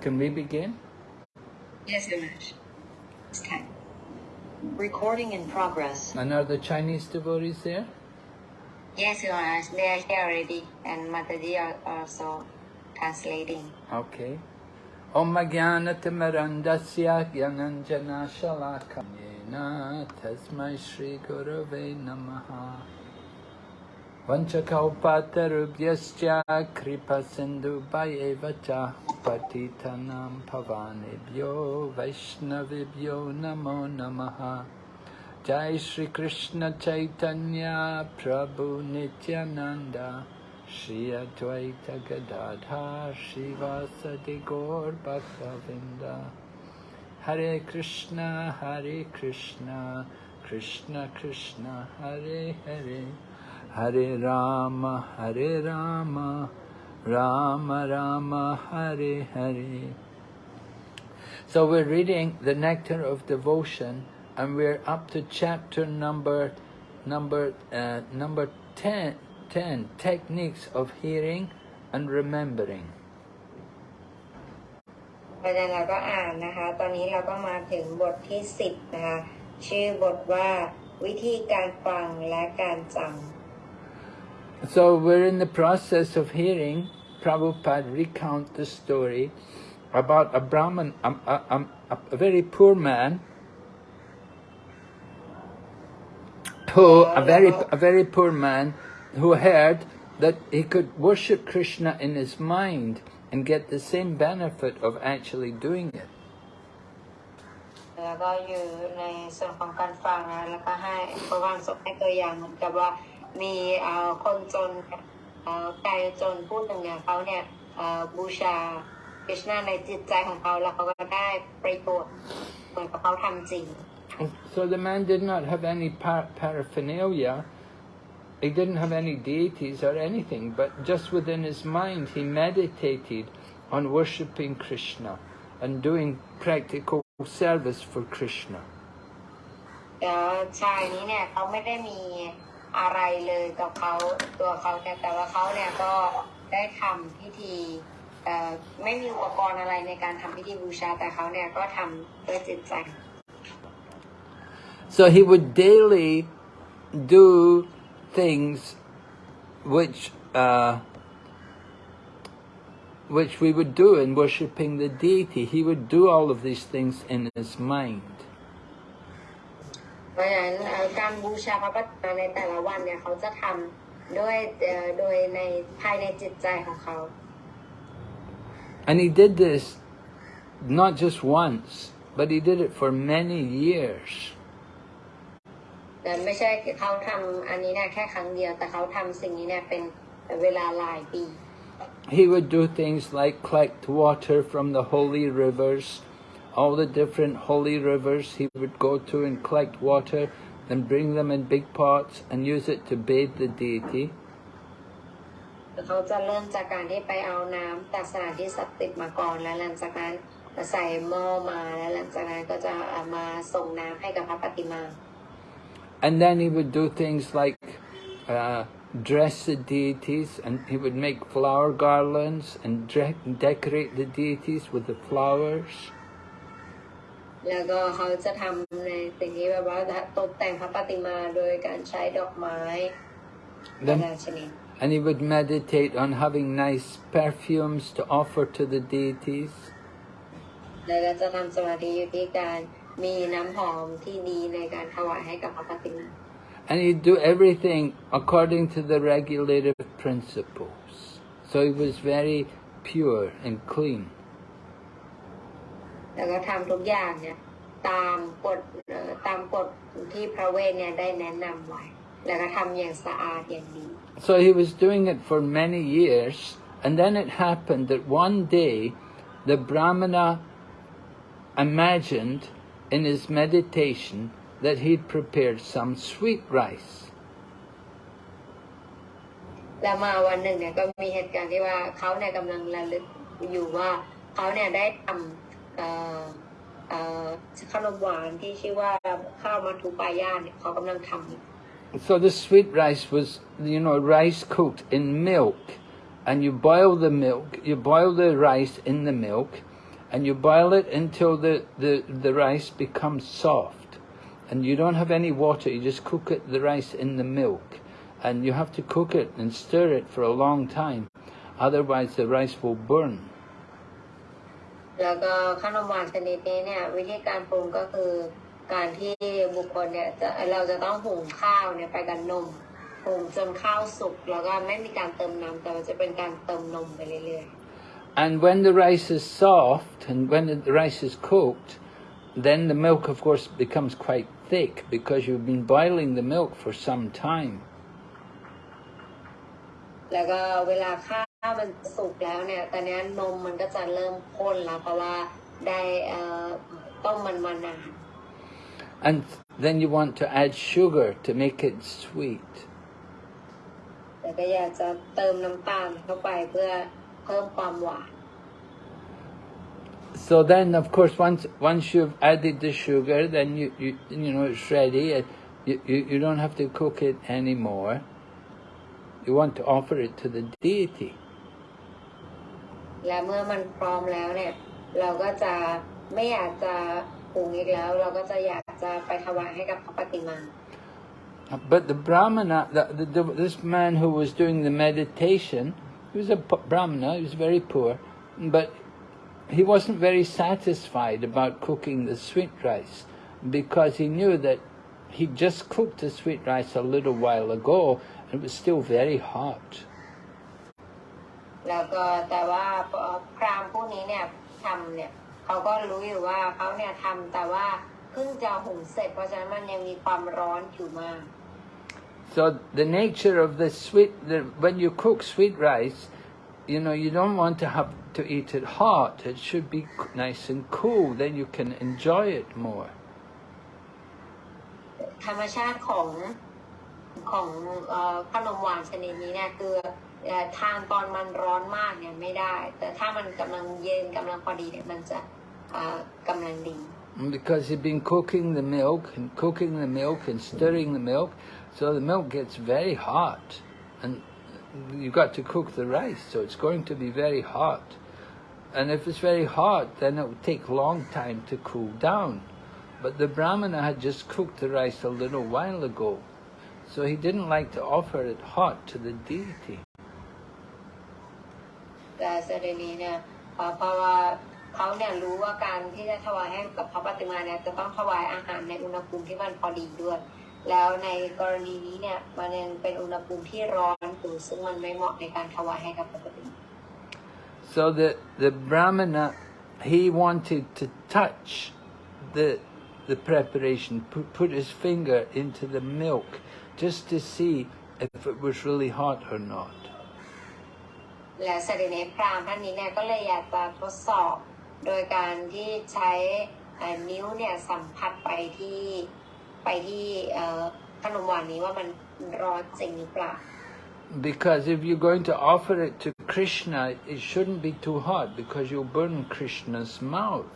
Can we begin? Yes, Majesty. It's time. Recording in progress. And are the Chinese devotees there? Yes, Your Majesty. They are here already, and Mataji are also translating. Okay. Om Jnanatamarandasya Gyananjana Shalakanyena Tasmai Shri Gurave Namaha वञ्चकौपातरुभ्यश्च कृपसिन्धुभयेव च पतितनां भवानेभ्यो वैष्णवेभ्यो नमो नमः। जय श्रीकृष्ण चैतन्य प्रभु नित्यानन्द। श्री अद्वैत गदाधर श्रीवासदि गौरभक्तवृन्द हरे कृष्ण हरे Krishna Krishna Krishna, Hare Hare. Hare Hare Hare Rama Hare Rama Rama Rama Hare Hare So we're reading the Nectar of Devotion and we're up to chapter number number uh, number 10 10 techniques of hearing and remembering อาจารย์เราก็อ่านนะคะ ตอนนี้เราก็มาถึงบทที่ 10 นะคะ ชื่อบทว่าวิธีการฟังและการจำ So we're in the process of hearing Prabhupada recount the story about a Brahman, a, a, a, a very poor man who, a very, a very poor man who heard that he could worship Krishna in his mind and get the same benefit of actually doing it. แล้วก็อยู่ในส่วนของการฟังนะแล้วก็ให้พระวันสมให้ตัวอย่างเหมือนกับว่า มีเอ่อคนจนเอ่อไกลจนผู้หนึ่งเนี่ยเขาเนี่ยเอ่อบูชาคริชนาในจิตใจของเขาแล้วเขาก็ได้ประโยชน์เหมือนกับเขาทำจริง So the man did not have any par paraphernalia, he didn't have any deities or anything, but just within his mind he meditated on worshipping Krishna and doing practical service for Krishna. เอ่อชายนี้เนี่ยเขาไม่ได้มี อะไรเลยกับเขาตัวเขาเนี่ยแต่ว่าเขาเนี่ยก็ได้ทำพิธีไม่มีอุปกรณ์อะไรในการทำพิธีบูชาแต่เขาเนี่ยก็ทำด้วยจิตใจ So he would daily do things which uh, which we would do in worshipping the deity. He would do all of these things in his mind. เพราะฉะนั้นเอ่อการบูชาพระปฏิมาในแต่ละวันเนี่ยเขาจะทำด้วยเอ่อโดยในภายในจิตใจของเขา And he did this not just once, but he did it for many years. แต่ไม่ใช่เขาทำอันนี้เนี่ยแค่ครั้งเดียวแต่เขาทำสิ่งนี้เนี่ยเป็นเวลาหลายปี He would do things like collect water from the holy rivers, all the different holy rivers he would go to and collect water and bring them in big pots and use it to bathe the deity. เขาจะเริ่มจากการที่ไปเอาน้ำจากสถานที่ศักดิ์สิทธิ์มาก่อนแล้วหลังจากนั้นใส่หม้อมาแล้วหลังจากนั้นก็จะเอามาส่งน้ำให้กับพระปฏิมา And then he would do things like uh, dress the deities and he would make flower garlands and de- decorate the deities with the flowers. แล้วก็เขาจะทำในสิ่งที่แบบว่าตกแต่งพระปฏิมาโดยการใช้ดอกไม้นานา Then, ชนิด and he would meditate on having nice perfumes to offer to the deities. แล้วก็จะทำสมาธิอยู่ที่การมีน้ำหอมที่ดีในการถวายให้กับพระปฏิมา And he'd do everything according to the regulative principles. So he was very pure and clean. แล้วก็ทำทุกอย่างเนี่ย ตามกฎเอ่อตามกฎที่พระเวทเนี่ยได้แนะนำไว้ แล้วก็ทำอย่างสะอาดอย่างดี So he was doing it for many years, and then it happened that one day the Brahmana imagined in his meditation that he'd prepared some sweet rice. แล้วมาวันหนึ่งเนี่ยก็มีเหตุการณ์ที่ว่าเขาเนี่ยกำลังระลึกอยู่ว่าเขาเนี่ยได้ทำเอ่อเอ่อ ขนมหวานที่ชื่อว่าข้าวมัทุปายาเนี่ยเขากำลังทำอยู่ So the sweet rice was, you know, rice cooked in milk. And you boil the milk, you boil the rice in the milk, and you boil it until the, the, the rice becomes soft. And you don't have any water, you just cook it, the rice in the milk. And you have to cook it and stir it for a long time, otherwise the rice will burn. แล้วก็ขนมหวานชนิดนี้เนี่ย วิธีการปรุงก็คือการที่บุคคลเนี่ยจะเราจะต้องหุงข้าวเนี่ยไปกับนมหุงจนข้าวสุกแล้วก็ไม่มีการเติมน้ำแต่ว่าจะเป็นการเติมนมไปเรื่อย And when the rice is soft and when the rice is cooked, then the milk, of course, becomes quite thick because you've been boiling the milk for some time. ๆแล้วก็เวลาข้าวมันสุกแล้วเนี่ยตอนนี้นมมันก็จะเริ่มข้นแล้วเพราะว่าได้เอ่อต้มมันมานาน And then you want to add sugar to make it sweet. แต่ก็อยากจะเติมน้ำตาลเข้าไปเพื่อเพิ่มความหวาน So then, of course, once once you've added the sugar, then you you, you know it's ready. and You, you you don't have to cook it anymore. You want to offer it to the deity. และเมื่อมันพร้อมแล้วเนี่ย เราก็จะไม่อยากจะปรุงอีกแล้ว เราก็จะอยากจะไปถวายให้กับพระปฏิมา But the brahmana, the, the, the, this man who was doing the meditation, he was a p- brahmana. He was very poor, but he wasn't very satisfied about cooking the sweet rice because he knew that he just cooked the sweet rice a little while ago and it was still very hot. แล้วก็แต่ว่าพราหมณ์ผู้นี้เนี่ยทำเนี่ยเขาก็รู้อยู่ว่าเขาเนี่ยทำแต่ว่าเพิ่งจะหุงเสร็จเพราะฉะนั้นมันยังมีความร้อนอยู่มาก So the nature of the sweet, the, when you cook sweet rice, you know, you don't want to have to eat it hot. It should be c- nice and cool. Then you can enjoy it more. ธรรมชาติของของเอ่อขนมหวานชนิดนี้เนี่ยคือเอ่อ ทานตอนมันร้อนมากเนี่ยไม่ได้ แต่ถ้ามันกำลังเย็นกำลังพอดีเนี่ยมันจะเอ่อกำลังดี And Because you've been cooking the milk and cooking the milk and stirring the milk, so the milk gets very hot. And you've got to cook the rice, so it's going to be very hot. And if it's very hot, then it will take a long time to cool down. But the Brahmana had just cooked the rice a little while ago, so he didn't like to offer it hot to the deity. แต่เสด็จนี้เนี่ยเอ่อเพราะว่าเขาเนี่ยรู้ว่าการที่จะถวายให้กับพระปฏิมาเนี่ยจะต้องถวายอาหารในอุณหภูมิที่มันพอดีด้วย แล้วในกรณีนี้เนี่ยมันยังเป็นอุณหภูมิที่ร้อนอยู่ซึ่งมันไม่เหมาะในการถวายให้กับพระปฏิมา So the, the Brahmana, he wanted to touch the, the preparation, put, put his finger into the milk just to see if it was really hot or not. และเสด็จในพราหมณ์ท่านนี้เนี่ยก็เลยอยากจะทดสอบ โดยการที่ใช้เอ่อนิ้วเนี่ยสัมผัสไปที่ไปที่เอ่อขนมหวานนี้ว่ามันร้อนจริงหรือเปล่า Because if you're going to offer it to Krishna, it shouldn't be too hot because you'll burn Krishna's mouth.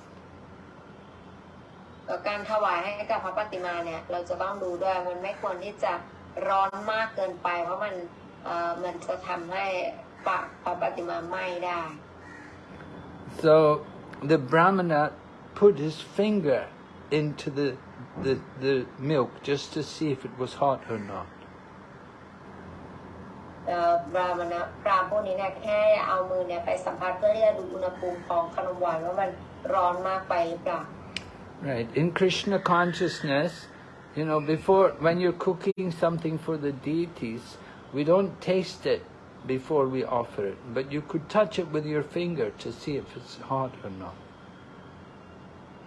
แล้วการถวายให้กับพระปฏิมาเนี่ยเราจะต้องดูด้วยมันไม่ควรที่จะร้อนมากเกินไป เพราะมันเอ่อมันจะทำให้ ปากพระปฏิมาไหม้ได้ So the Brahmana put his finger into the, the, the milk just to see if it was hot or not. เอ่อบราหมณะพราหมณ์พวกนี้เนี่ยแค่เอามือเนี่ยไปสัมผัสเพื่อที่จะดูอุณหภูมิของขนมหวานว่ามันร้อนมากไปหรือเปล่า Right. In Krishna consciousness, you know, before, when you're cooking something for the deities, we don't taste it before we offer it, but you could touch it with your finger to see if it's hot or not.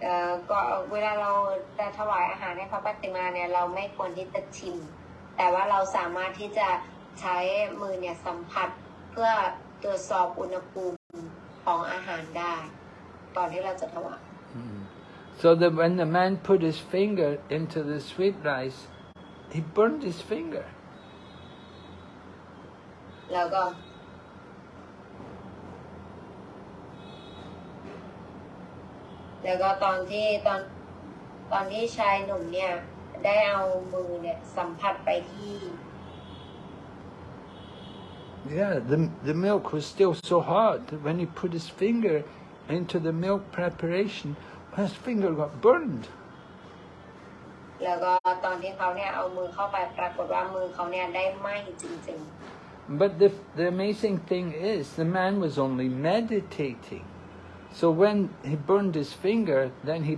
เอ่อก็เวลาเราจะถวายอาหารให้พระปฏิมาเนี่ยเราไม่ควรที่จะชิม แต่ว่าเราสามารถที่จะใช้มือเนี่ยสัมผัสเพื่อตรวจสอบอุณหภูมิของอาหารได้ก่อนที่เราจะถวาย So that when the man put his finger into the sweet rice, he burned his finger. แล้วก็ แล้วก็ตอนที่ตอนตอนที่ชายหนุ่มเนี่ย ได้เอามือเนี่ย สัมผัสไปที่ Yeah, the, the milk was still so hot that when he put his finger into the milk preparation, his finger got burned. แล้วก็ตอนที่เขาเนี่ยเอามือเข้าไปปรากฏว่ามือเขาเนี่ยได้ไหมจริง But the, the amazing thing is, the man was only meditating. So when he burned his finger, then he,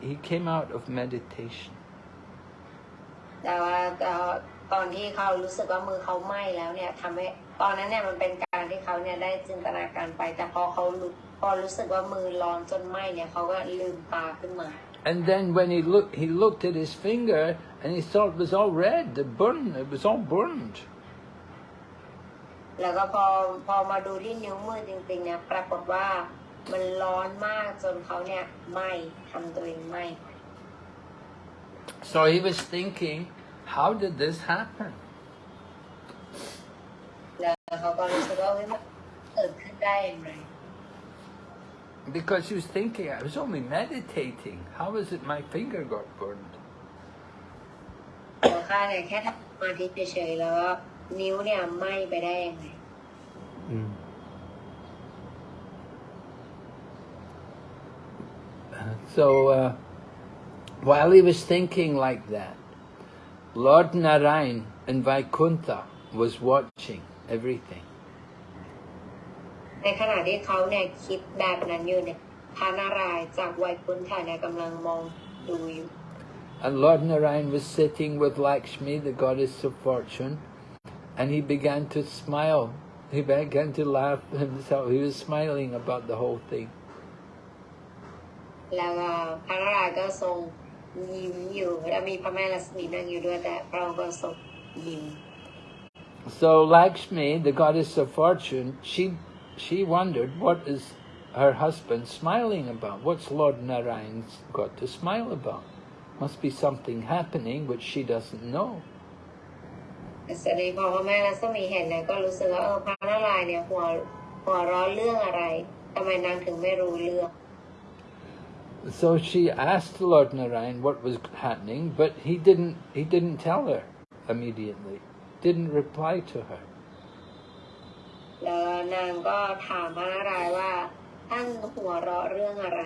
he came out of meditation. ๆ แต่ว่าเอ่อตอนที่เขารู้สึกว่ามือเขาไหม้แล้วเนี่ยทำให้ตอนนั้นเนี่ยมันเป็นการที่เขาเนี่ยได้จินตนาการไป แต่พอเขารู้พอรู้สึกว่ามือร้อนจนไหม้เนี่ยเขาก็ลืมตาขึ้นมา And then when he looked, he looked at his finger and he saw it was all red, the burn, it was all burned. แล้วก็พอพอมาดูที่นิ้วมือจริงๆเนี่ยปรากฏว่ามันร้อนมากจนเขาเนี่ยไหม้ทำตัวเองไหม้ So he was thinking, how did this happen? แล้วเขาก็รู้สึกว่าเฮ้ยมันเกิดขึ้นได้อย่างไร Because he was thinking, I was only meditating. How is it my finger got burned? ตัวข้าเนี่ยแค่ทำสมาธิเฉยๆแล้วก็นิ้วเนี่ยไหม้ไปได้ยังไง So uh, while he was thinking like that, Lord Narayan in Vaikuntha was watching everything. ในขณะที่เขาเนี่ยคิดแบบนั้นอยู่เนี่ยพระนารายณ์จากไวยคุนถ่ายเนี่ยกำลังมองดูอยู่ And Lord Narayan was sitting with Lakshmi, the goddess of fortune, and he began to smile. He began to laugh himself. He was smiling about the whole thing. แล้วก็พระนารายณ์ก็ทรงยิ้มอยู่แล้วมีพระแม่ลักษมีนั่งอยู่ด้วยแต่พระองค์ก็ทรงยิ้ม So Lakshmi, the goddess of fortune, she she wondered what is her husband smiling about? What's Lord Narayan's got to smile about? Must be something happening which she doesn't know. แสดงพอพระแม่ลักษมีเห็นเนี่ยก็รู้สึกว่าเออพระนารายณ์เนี่ยหัวหัวเร้อนเรื่องอะไรทำไมนางถึงไม่รู้เรื่อง So she asked Lord Narayan what was happening, but he didn't he didn't tell her immediately. Didn't reply to her. แล้วนางก็ถามพระนารายณ์ว่าท่านหัวเราะเรื่องอะไร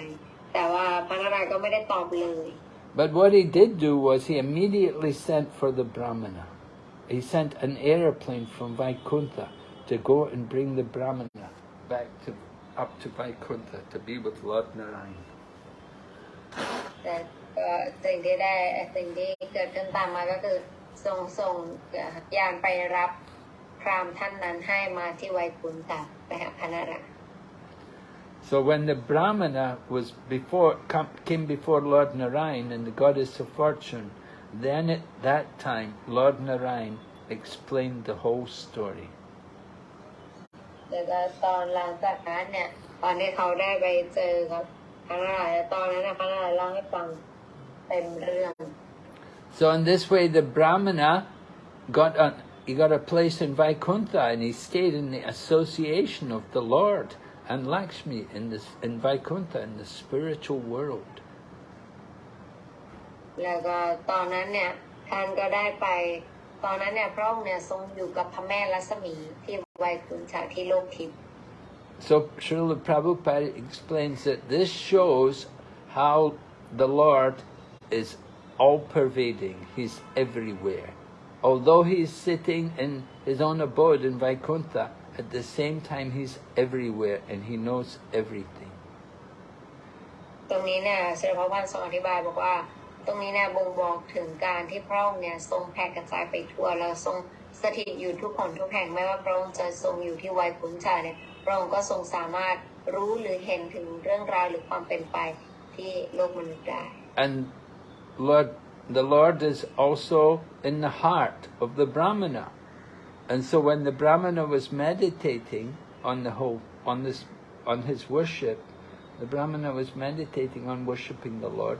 แต่ว่าพระนารายณ์ก็ไม่ได้ตอบเลย But what he did do was he immediately sent for the Brahmana. He sent an aeroplane from Vaikuntha to go and bring the Brahmana back to up to Vaikuntha to be with Lord Narayan. แต่ก็สิ่งที่ได้สิ่งที่เกิดขึ้นตามมาก็คือทรงส่งยานไปรับพราหมณ์ท่านนั้นให้มาที่ไวยคุนค่ะไปหาพระนารายณ์ So when the Brahmana was before come, came before Lord Narayan and the goddess of fortune, then at that time Lord Narayan explained the whole story. แล้วก็ตอนหลังจากนั้นเนี่ย ตอนที่เขาได้ไปเจอครับพระนารายณ์ตอนนั้นนะพระนารายณ์เล่าให้ฟังเต็มเรื่อง So in this way, the Brahmana got a, he got a place in Vaikuntha and he stayed in the association of the Lord and Lakshmi in this in Vaikuntha in the spiritual world. แล้วก็ตอนนั้นเนี่ยท่านก็ได้ไป ตอนนั้นเนี่ยพระองค์เนี่ยทรงอยู่กับพระแม่ลักษมีที่ไวยคุนชาที่โลกทิพย์ So Srila Prabhupada explains that this shows how the Lord is all pervading. He's everywhere. Although he's sitting in his own abode in Vaikuntha, at the same time he's everywhere and he knows everything. ตรงนี้เนี่ยเสด็จพระพันทรงอธิบายบอกว่า ตรงนี้เนี่ยบ่งบอกถึงการที่พระองค์เนี่ยทรงแผ่กระจายไปทั่วแล้วทรงสถิตอยู่ทุกคนทุกแห่งไม่ว่าพระองค์จะทรงอยู่ที่ไวยคุนชาเนี่ยพระองค์ก็ทรงสามารถรู้หรือเห็นถึงเรื่องราวหรือความเป็นไปที่โลกมนุษย์ได้ And Lord, the Lord is also in the heart of the Brahmana. And so when the Brahmana was meditating on the whole, on this, on his worship, the Brahmana was meditating on worshipping the Lord.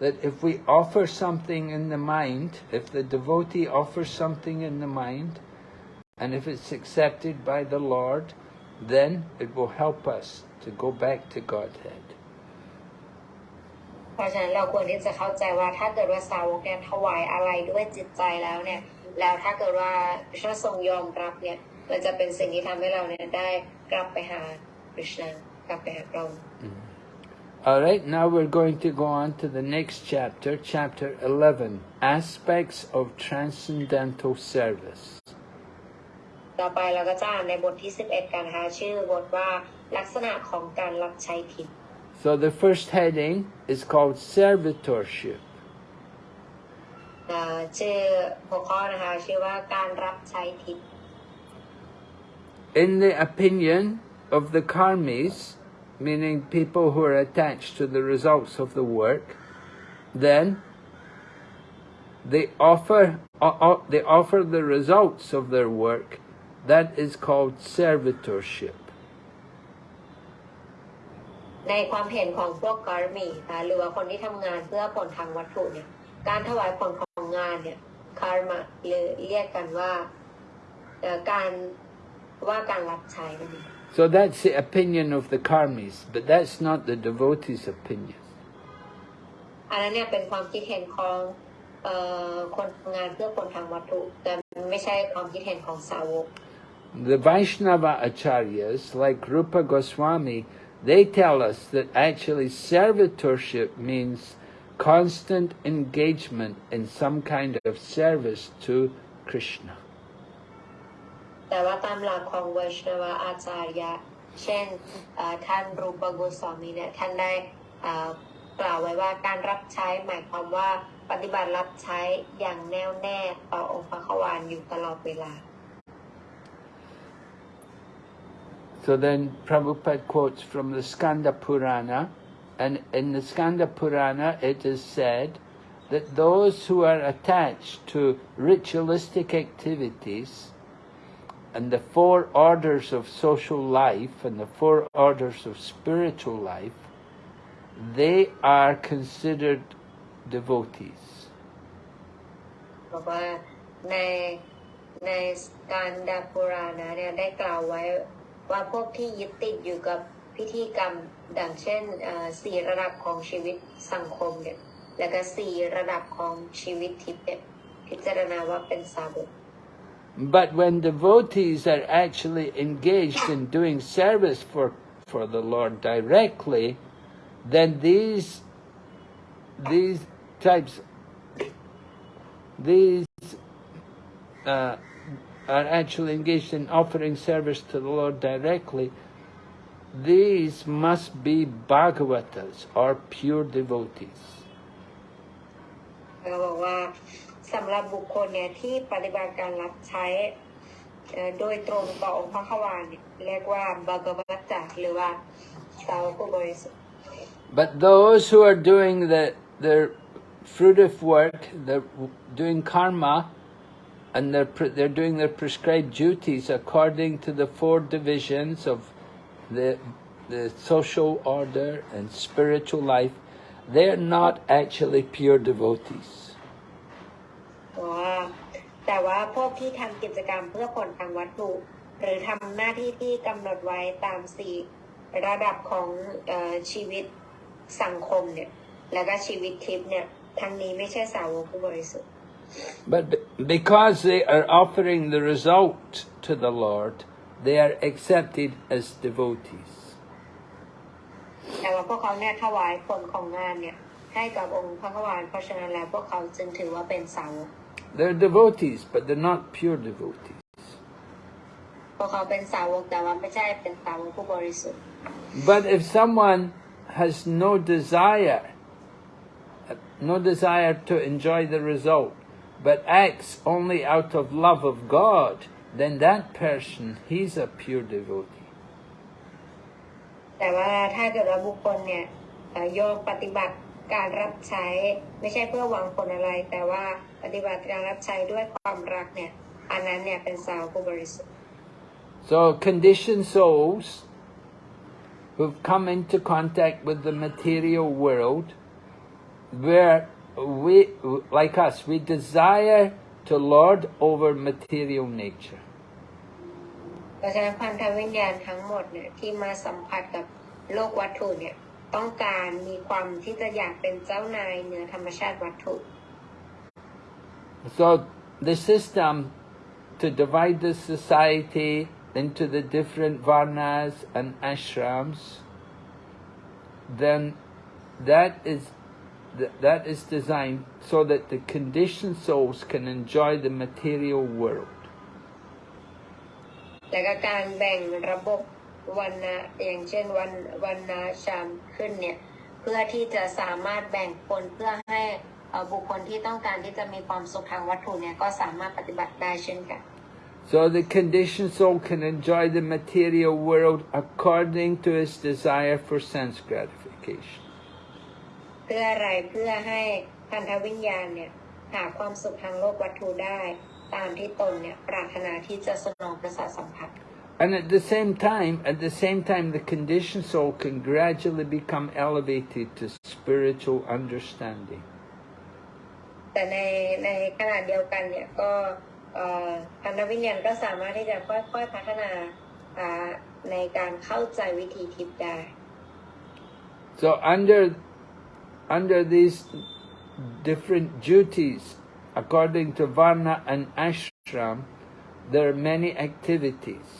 that if we offer something in the mind, if the devotee offers something in the mind, and if it's accepted by the Lord, then it will help us to go back to Godhead. เพราะฉะนั้นเราควรที่จะเข้าใจว่าถ้าเกิดว่าสาวกเนี่ยถวายอะไรด้วยจิตใจแล้วเนี่ย แล้วถ้าเกิดว่าพระทรงยอมรับเนี่ย มันจะเป็นสิ่งที่ทำให้เราเนี่ยได้กลับไปหาคริชนากลับไปหาพระองค์ All right, now we're going to go on to the next chapter, chapter 11, Aspects of Transcendental Service. ต่อไปเราก็จะอ่านในบทที่ 11 กันนะคะชื่อบทว่าลักษณะของการรับใช้ทิพย์ So the first heading is called Servitorship. เอ่อชื่อหัวข้อนะคะชื่อว่าการรับใช้ทิพย์ In the opinion of the karmis, meaning people who are attached to the results of the work, then they offer o- o- they offer the results of their work. That is called servitorship. ในความเห็นของพวกการมีหรือว่าคนที่ทำงานเพื่อผลทางวัตถุเนี่ยการถวายผลของงานเนี่ยคาร์มาหรือเรียกกันว่าการว่าการรับใช้นั่นเอง So that's the opinion of the karmis, but that's not the devotee's opinion. อันนั้นเนี่ยเป็นความคิดเห็นของเอ่อคนทำงานเพื่อผลทางวัตถุ แต่ไม่ใช่ความคิดเห็นของสาวก The Vaishnava acharyas, like Rupa Goswami, they tell us that actually servitorship means constant engagement in some kind of service to Krishna. แต่ว่าตามหลักของเวชนวอาจารยะ เช่นท่านรูปโกสวามีเนี่ยท่านได้กล่าวไว้ว่าการรับใช้หมายความว่าปฏิบัติรับใช้อย่างแน่วแน่ต่อองค์พระขวานอยู่ตลอดเวลา So then Prabhupada quotes from the Skanda Purana, and in the Skanda Purana it is said that those who are attached to ritualistic activities and the four orders of social life and the four orders of spiritual life, they are considered devotees. บอกว่าในในการดาปุรานะเนี่ยได้กล่าวไว้ว่าพวกที่ยึดติดอยู่กับพิธีกรรม ดังเช่นเอ่อสี่ระดับของชีวิตสังคมเนี่ยแล้วก็สี่ระดับของชีวิตทิพย์เนี่ยพิจารณาว่าเป็นสาวก but when devotees are actually engaged in doing service for, for the Lord directly, then these these types these uh, are actually engaged in offering service to the Lord directly. These must be Bhagavatas or pure devotees เราบอกว่าสำหรับบุคคลเนี่ยที่ปฏิบัติการรับใช้เอ่อโดยตรงต่อองค์พระขวานเนี่ยเรียกว่าบากวัตจักหรือว่าสาวกผู้บริสุทธิ์ But those who are doing the their fruitive work, they're doing karma, and they're pre- they're doing their prescribed duties according to the four divisions of the the social order and spiritual life. They're not actually pure devotees. บอกว่าแต่ว่าพวกที่ทำกิจกรรมเพื่อผลทางวัตถุ หรือทำหน้าที่ที่กำหนดไว้ตามสี่ระดับของเออชีวิตสังคมเนี่ย แล้วก็ชีวิตทิพย์เนี่ยทั้งนี้ไม่ใช่สาวกผู้บริสุทธิ์ But be- because they are offering the result to the Lord, they are accepted as devotees. แต่ว่าพวกเขาเนี่ยถวายผลของงานเนี่ยให้กับองค์พระขวานเพราะฉะนั้นแล้วพวกเขาจึงถือว่าเป็นสาวก They're devotees, but they're not pure devotees. พวกเขาเป็นสาวกแต่ว่าไม่ใช่เป็นสาวกผู้บริสุทธิ์ But if someone has no desire, no desire to enjoy the result, but acts only out of love of God, then that person, he's a pure devotee. แต่ว่าถ้าเกิดว่าบุคคลเนี่ยเอ่อโยมปฏิบัติ การรับใช้ไม่ใช่เพื่อหวังผลอะไร แต่ว่าปฏิบัติการรับใช้ด้วยความรักเนี่ยอันนั้นเนี่ยเป็นสาวผู้บริสุทธิ์ So conditioned souls who've come into contact with the material world, where we, like us, we desire to lord over material nature. เพราะฉะนั้นพันธวิญญาณทั้งหมดเนี่ยที่มาสัมผัสกับโลกวัตถุเนี่ย ต้องการมีความที่จะอยากเป็นเจ้านายเหนือธรรมชาติวัตถุ So the system to divide the society into the different varnas and ashrams, then that is th- that is designed so that the conditioned souls can enjoy the material world. และก็การแบ่งระบบ วันนะอย่างเช่นวันวันนะชามขึ้นเนี่ยเพื่อที่จะสามารถแบ่งคนเพื่อให้เอ่อบุคคลที่ต้องการที่จะมีความสุขทางวัตถุเนี่ยก็สามารถปฏิบัติได้เช่นกัน So the conditioned soul can enjoy the material world according to its desire for sense gratification. เพื่ออะไรเพื่อให้พันธวิญญาณเนี่ยหาความสุขทางโลกวัตถุได้ ตามที่ตนเนี่ยปรารถนาที่จะสนองประสาทสัมผัส And at the same time, at the same time, the conditioned soul can gradually become elevated to spiritual understanding. แต่ในในขณะเดียวกันเนี่ยก็เอ่อพันธวิญญาณก็สามารถที่จะค่อยๆพัฒนาอ่าในการเข้าใจวิธีทิพย์ได้ So under under these different duties, according to Varna and Ashram, there are many activities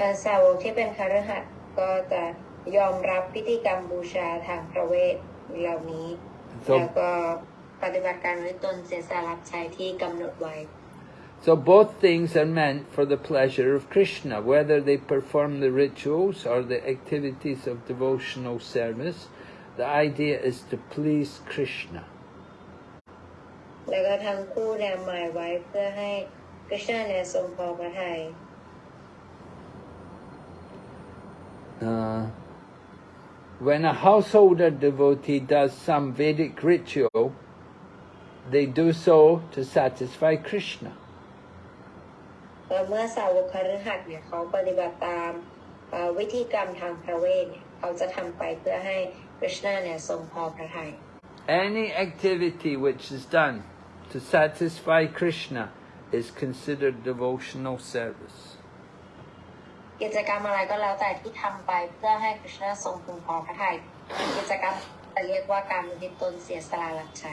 แต่สาวกที่เป็นคฤหัสถ์ก็จะยอมรับพิธีกรรมบูชาทางพระเวทเหล่านี้ So- แล้วก็ปฏิบัติการวิตนเสียสละรับใช้ที่กำหนดไว้ So both things are meant for the pleasure of Krishna, whether they perform the rituals or the activities of devotional service. The idea is to please Krishna. แล้วก็ทั้งคู่เนี่ยหมายไว้เพื่อให้กฤษณะเนี่ยทรงพอพระทัย Uh, when a householder devotee does some Vedic ritual, they do so to satisfy Krishna. แล้วเมื่อสาวกคฤหัสถ์เนี่ยเขาปฏิบัติตามเอ่อวิธีกรรมทางพระเวทเนี่ยเขาจะทำไปเพื่อให้กฤษณะเนี่ยทรงพอพระทัย Any activity which is done to satisfy Krishna is considered devotional service. กิจกรรมอะไรก็แล้วแต่ที่ทำไปเพื่อให้กฤษณะทรงพึงพอพระทัยกิจกรรมจะเรียกว่าการอุทิศตนเสียสละรับใช้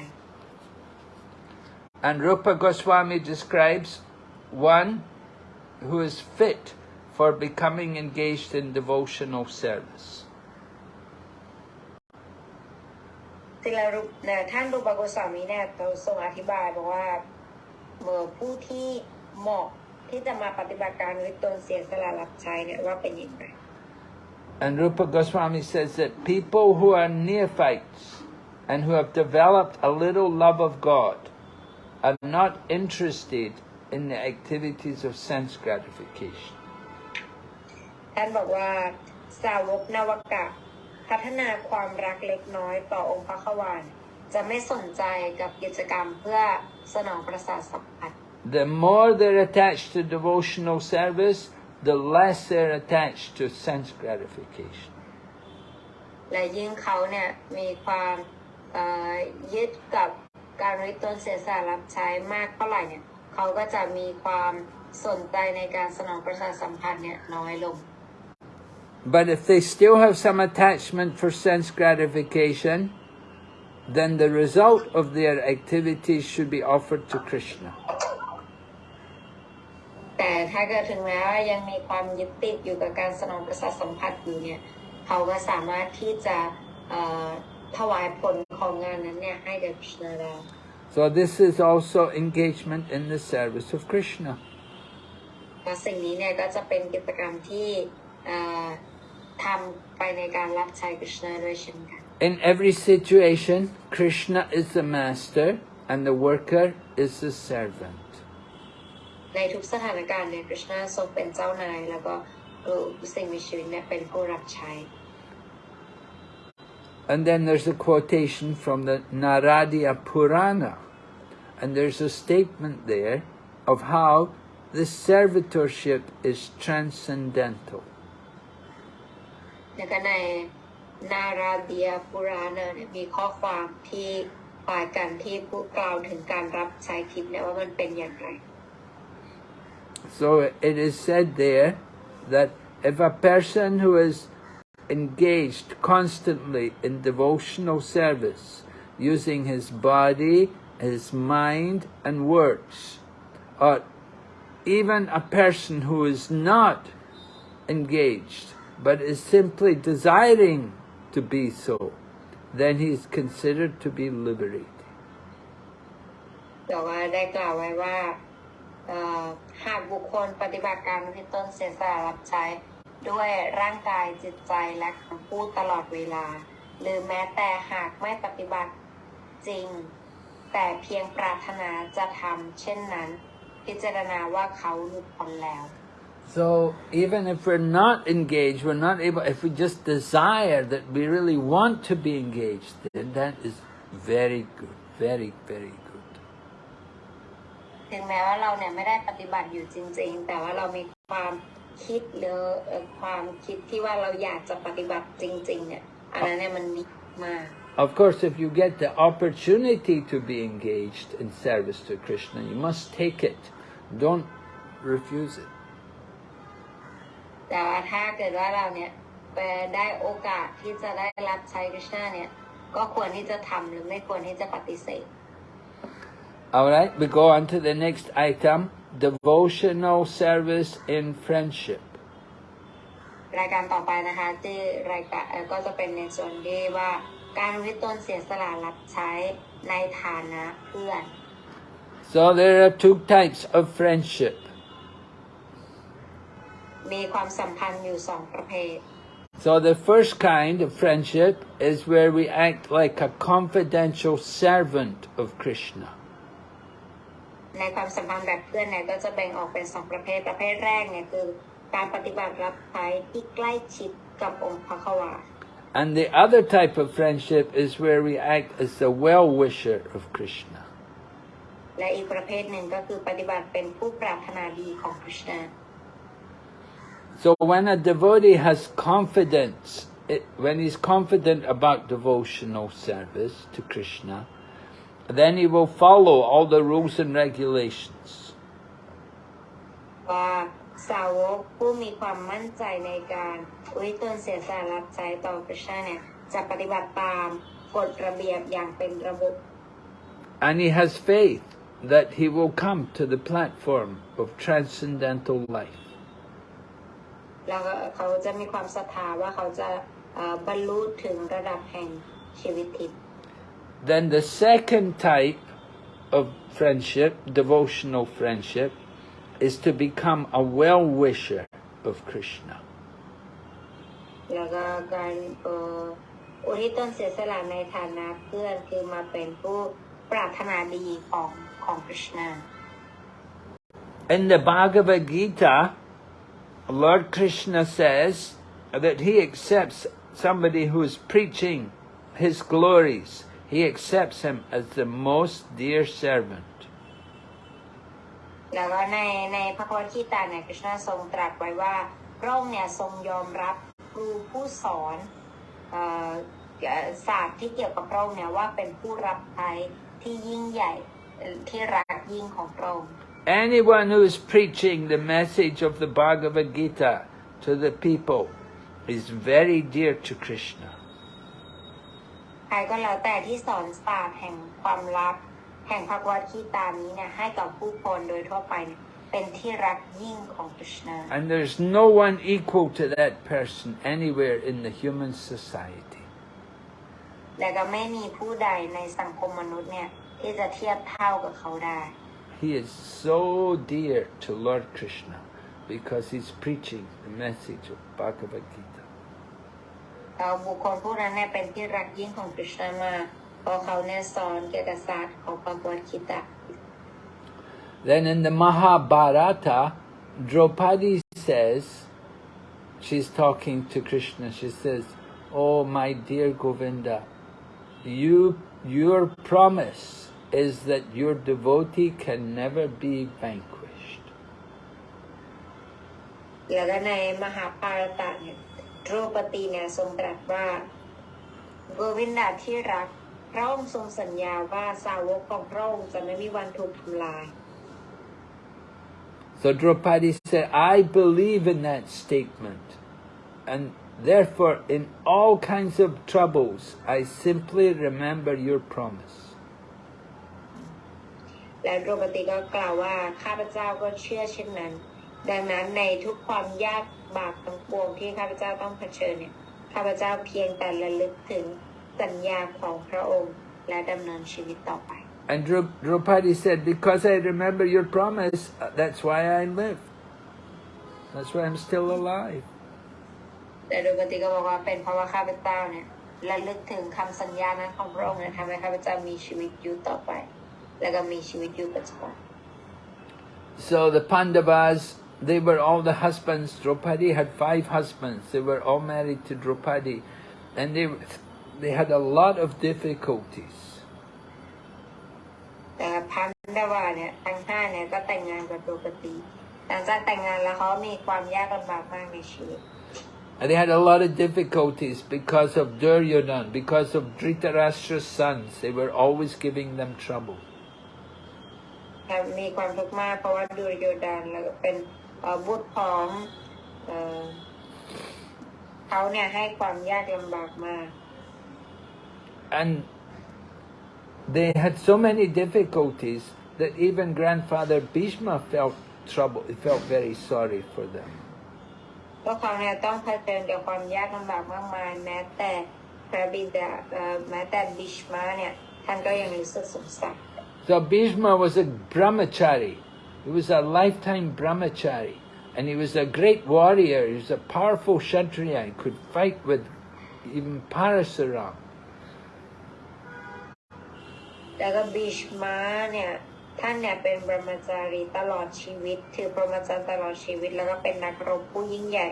And Rupa Goswami describes one who is fit for becoming engaged in devotional service. ศิลรุปเนี่ยท่านรูปโกสามีเนี่ยทรงอธิบายบอกว่าเมื่อผู้ที่เหมาะ ที่จะมาปฏิบัติการวิตนเสียสละรับใช้เนี่ยว่าเป็นยังไง And Rupa Goswami says that people who are neophytes and who have developed a little love of God are not interested in the activities of sense gratification. ท่านบอกว่าสาวกนวกะพัฒนาความรักเล็กน้อยต่อองค์พระขวานจะไม่สนใจกับกิจกรรมเพื่อสนองประสาทสัมผัส The more they're attached to devotional service, the less they're attached to sense gratification. และยิ่งเขาเนี่ยมีความเอ่อยึดกับการริตนเสียสละรับใช้มากเท่าไหร่เนี่ยเขาก็จะมีความสนใจในการสนองประสาทสัมผัสเนี่ยน้อยลง But if they still have some attachment for sense gratification, then the result of their activities should be offered to Krishna. แต่ถ้าเกิดถึงแม้ว่ายังมีความยึดติดอยู่กับการสนองประสาทสัมผัสอยู่เนี่ยเขาก็สามารถที่จะเอ่อถวายผลของงานนั้นเนี่ยให้แก่คริชนาได้ So this is also engagement in the service of Krishna. และสิ่งนี้เนี่ยก็จะเป็นกิจกรรมที่เอ่อทำไปในการรับใช้คริชนาด้วยเช่นกัน In every situation, Krishna is the master and the worker is the servant. ในทุกสถานการณ์เนี่ยคริชนาทรงเป็นเจ้านาย แล้วก็เอ่อสิ่งมีชีวิตเนี่ยเป็นผู้รับใช้ And then there's a quotation from the Naradiya Purana. And there's a statement there of how this servitorship is transcendental. แล้วก็ในนาราเดียปุราณะเนี่ยมีข้อความที่คล้ายกันที่พูดกล่าวถึงการรับใช้ทิพย์เนี่ยว่ามันเป็นอย่างไร So it is said there that if a person who is engaged constantly in devotional service, using his body, his mind and words, or even a person who is not engaged, but is simply desiring to be so, then he is considered to be liberated. แต่ว่าได้กล่าวไว้ว่าเอ่อ หากบุคคลปฏิบัติการที่ต้นเสียสละรับใช้ ด้วยร่างกายจิตใจและคำพูดตลอดเวลา หรือแม้แต่หากไม่ปฏิบัติจริง แต่เพียงปรารถนาจะทำเช่นนั้น พิจารณาว่าเขาหลุดพ้นแล้ว So even if we're not engaged, we're not able, if we just desire that we really want to be engaged, then that is very good, very, very good. ถึงแม้ว่าเราเนี่ยไม่ได้ปฏิบัติอยู่จริง ๆ แต่ว่าเรามีความคิดหรือเอ่อความคิดที่ว่าเราอยากจะปฏิบัติจริง ๆ เนี่ยอันนั้นเนี่ยมันดีมาก Of course, if you get the opportunity to be engaged in service to Krishna, you must take it. Don't refuse it. แต่ว่าถ้าเกิดว่าเราเนี่ยไปได้โอกาสที่จะได้รับใช้คริชนาเนี่ย ก็ควรที่จะทำหรือไม่ควรที่จะปฏิเสธ All right, we go on to the next item devotional service in friendship. รายการต่อไปนะคะที่รายการเอ่อก็จะเป็นในส่วนที่ว่าการวิตนเสียสละรับใช้ในฐานะเพื่อน So there are two types of friendship. มีความสัมพันธ์อยู่สองประเภท So the first kind of friendship is where we act like a confidential servant of Krishna. ในความสัมพันธ์แบบเพื่อนเนี่ยก็จะแบ่งออกเป็นสองประเภทประเภทแรกเนี่ยคือการปฏิบัติรับใช้ที่ใกล้ชิดกับองค์พระควา And the other type of friendship is where we act as the well-wisher of Krishna. และอีกประเภทหนึ่งก็คือปฏิบัติเป็นผู้ปรารถนาดีของคริชนา So when a devotee has confidence, it, when he's confident about devotional service to Krishna, then he will follow all the rules and regulations. ว่าสาวกผู้มีความมั่นใจในการอุทิศตนเสียสละรับใช้ต่อคริชนาเนี่ยจะปฏิบัติตามกฎระเบียบอย่างเป็นระบบ And he has faith that he will come to the platform of transcendental life. แล้วก็เขาจะมีความศรัทธาว่าเขาจะเอ่อบรรลุถึงระดับแห่งชีวิตทิพย์ then the second type of friendship, devotional friendship, is to become a well-wisher of Krishna. In the Bhagavad Gita, Lord Krishna says that he accepts somebody who is preaching his glories He accepts him as the most dear servant. แล้วก็ในในพระโคตคีตาเนี่ยคริชนาทรงตรัสไว้ว่าพระองค์เนี่ยทรงยอมรับครูผู้สอนเอ่อเอ่อศาสตร์ที่เกี่ยวกับพระองค์เนี่ยว่าเป็นผู้รับใช้ที่ยิ่งใหญ่เอ่อที่รักยิ่งของพระองค์ Anyone who is preaching the message of the Bhagavad Gita to the people is very dear to Krishna. ใครก็แล้วแต่ที่สอนศาสตร์แห่งความรักแห่งพระวัตคีตานี้เนี่ยให้กับผู้คนโดยทั่วไปเนี่ยเป็นที่รักยิ่งของคริชนา And there's no one equal to that person anywhere in the human society. และก็ไม่มีผู้ใดในสังคมมนุษย์เนี่ยที่จะเทียบเท่ากับเขาได้ He is so dear to Lord Krishna because he's preaching the message of Bhagavad Gita. แล้วบุคคลผู้นั้นเนี่ยเป็นที่รักยิ่งของคริชนามากเพราะเขาเนี่ยสอนเกี่ยวกับศาสตร์ของปากวัดคิตะ Then in the Mahabharata, Draupadi says, she's talking to Krishna, she says, Oh my dear Govinda, you, your promise is that your devotee can never be vanquished. แล้วก็ในมหาภารตะเนี่ยด รูปตีเนี่ยทรงตรัสว่าโกวินดาที่รัก พระองค์ทรงสัญญาว่าสาวกของพระองค์จะไม่มีวันถูกทำลาย So Draupadi said, I believe in that statement. And therefore, in all kinds of troubles, I simply remember your promise. และดรูปตีก็กล่าวว่าข้าพเจ้าก็เชื่อเช่นนั้น ดังนั้นในทุกความยาก บากทั้งปวงที่ข้าพเจ้าต้องเผชิญเนี่ยข้าพเจ้าเพียงแต่ระลึกถึงสัญญาของพระองค์และดำเนินชีวิตต่อไป And Dra- Draupadi said, Because I remember your promise, uh, that's why I live. That's why I'm still alive. แต่ดรูปตีก็บอกว่าเป็นเพราะว่าข้าพเจ้าเนี่ยระลึกถึงคำสัญญานั้นของพระองค์เนี่ยทำให้ข้าพเจ้ามีชีวิตอยู่ต่อไป และก็มีชีวิตอยู่ปัจจุบัน So the Pandavas, they were all the husbands. Draupadi had five husbands. They were all married to Draupadi. And they, they had a lot of difficulties. แต่พันดาวาเนี่ยทั้งห้าเนี่ยก็แต่งงานกับดรูปตีหลังจากแต่งงานแล้วเขามีความยากลำบากมากในชีวิต And they had a lot of difficulties because of Duryodhan, because of Dhritarashtra's sons. They were always giving them trouble. ครับมีความทุกข์มากเพราะว่าดูโยดานแล้วก็เป็นเอ่อ บุตรของเอ่อเขาเนี่ยให้ความยากลำบากมาก And they had so many difficulties that even grandfather Bhishma felt trouble, he felt very sorry for them. พวกเขาเนี่ยต้องเผชิญกับความยากลำบากมากมาย แม้แต่พระบิดาเอ่อแม้แต่บิชมาเนี่ยท่านก็ยังรู้สึกสงสาร So Bhishma was a brahmachari. He was a lifetime brahmachari. And he was a great warrior. He was a powerful kshatriya. He could fight with even Parasuram. แล้วก็บิชมาเนี่ยท่านเนี่ยเป็นบรมจารีตลอดชีวิต ถือพรมจรรย์ตลอดชีวิต แล้วก็เป็นนักรบผู้ยิ่งใหญ่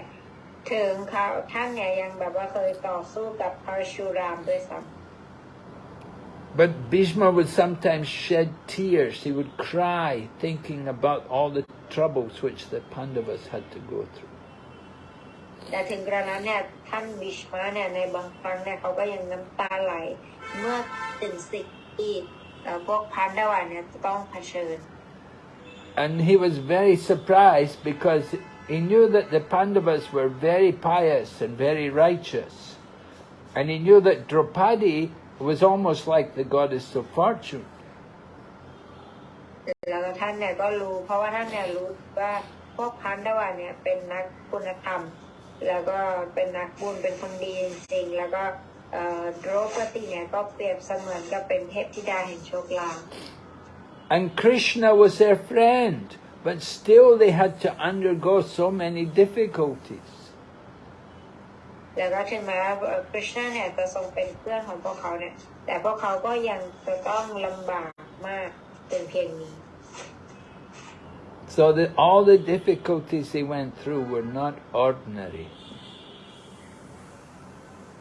ถึงเขาท่านเนี่ยยังแบบว่าเคยต่อสู้กับพระชูรามด้วยซ้ำ But Bhishma would sometimes shed tears. He would cry thinking about all the troubles which the Pandavas had to go through. แต่ถึงกระนั้นเนี่ยท่านบิชมาเนี่ยในบางครั้งเนี่ยเขาก็ยังน้ำตาไหล เมื่อถึงสิ่งที่เอ่อพวกพันดาวาเนี่ยจะต้องเผชิญ And he was very surprised because he knew that the Pandavas were very pious and very righteous. And he knew that Draupadi was almost like the goddess of fortune. แล้วก็ท่านเนี่ยก็รู้ เพราะว่าท่านเนี่ยรู้ว่าพวกพันดาวาเนี่ยเป็นนักคุณธรรม แล้วก็เป็นนักบุญเป็นคนดีจริงๆแล้วก็เอ่อโดรปติเนี่ยก็เปรียบเสมือนกับเป็นเทพธิดาแห่งโชคลาภ And Krishna was their friend, but still they had to undergo so many difficulties. แล้วก็ถึงแม้ว่าคริชนาเนี่ยจะทรงเป็นเพื่อนของพวกเขาเนี่ย แต่พวกเขาก็ยังจะต้องลำบากมากเป็นเพียงนี้ So that all the difficulties they went through were not ordinary.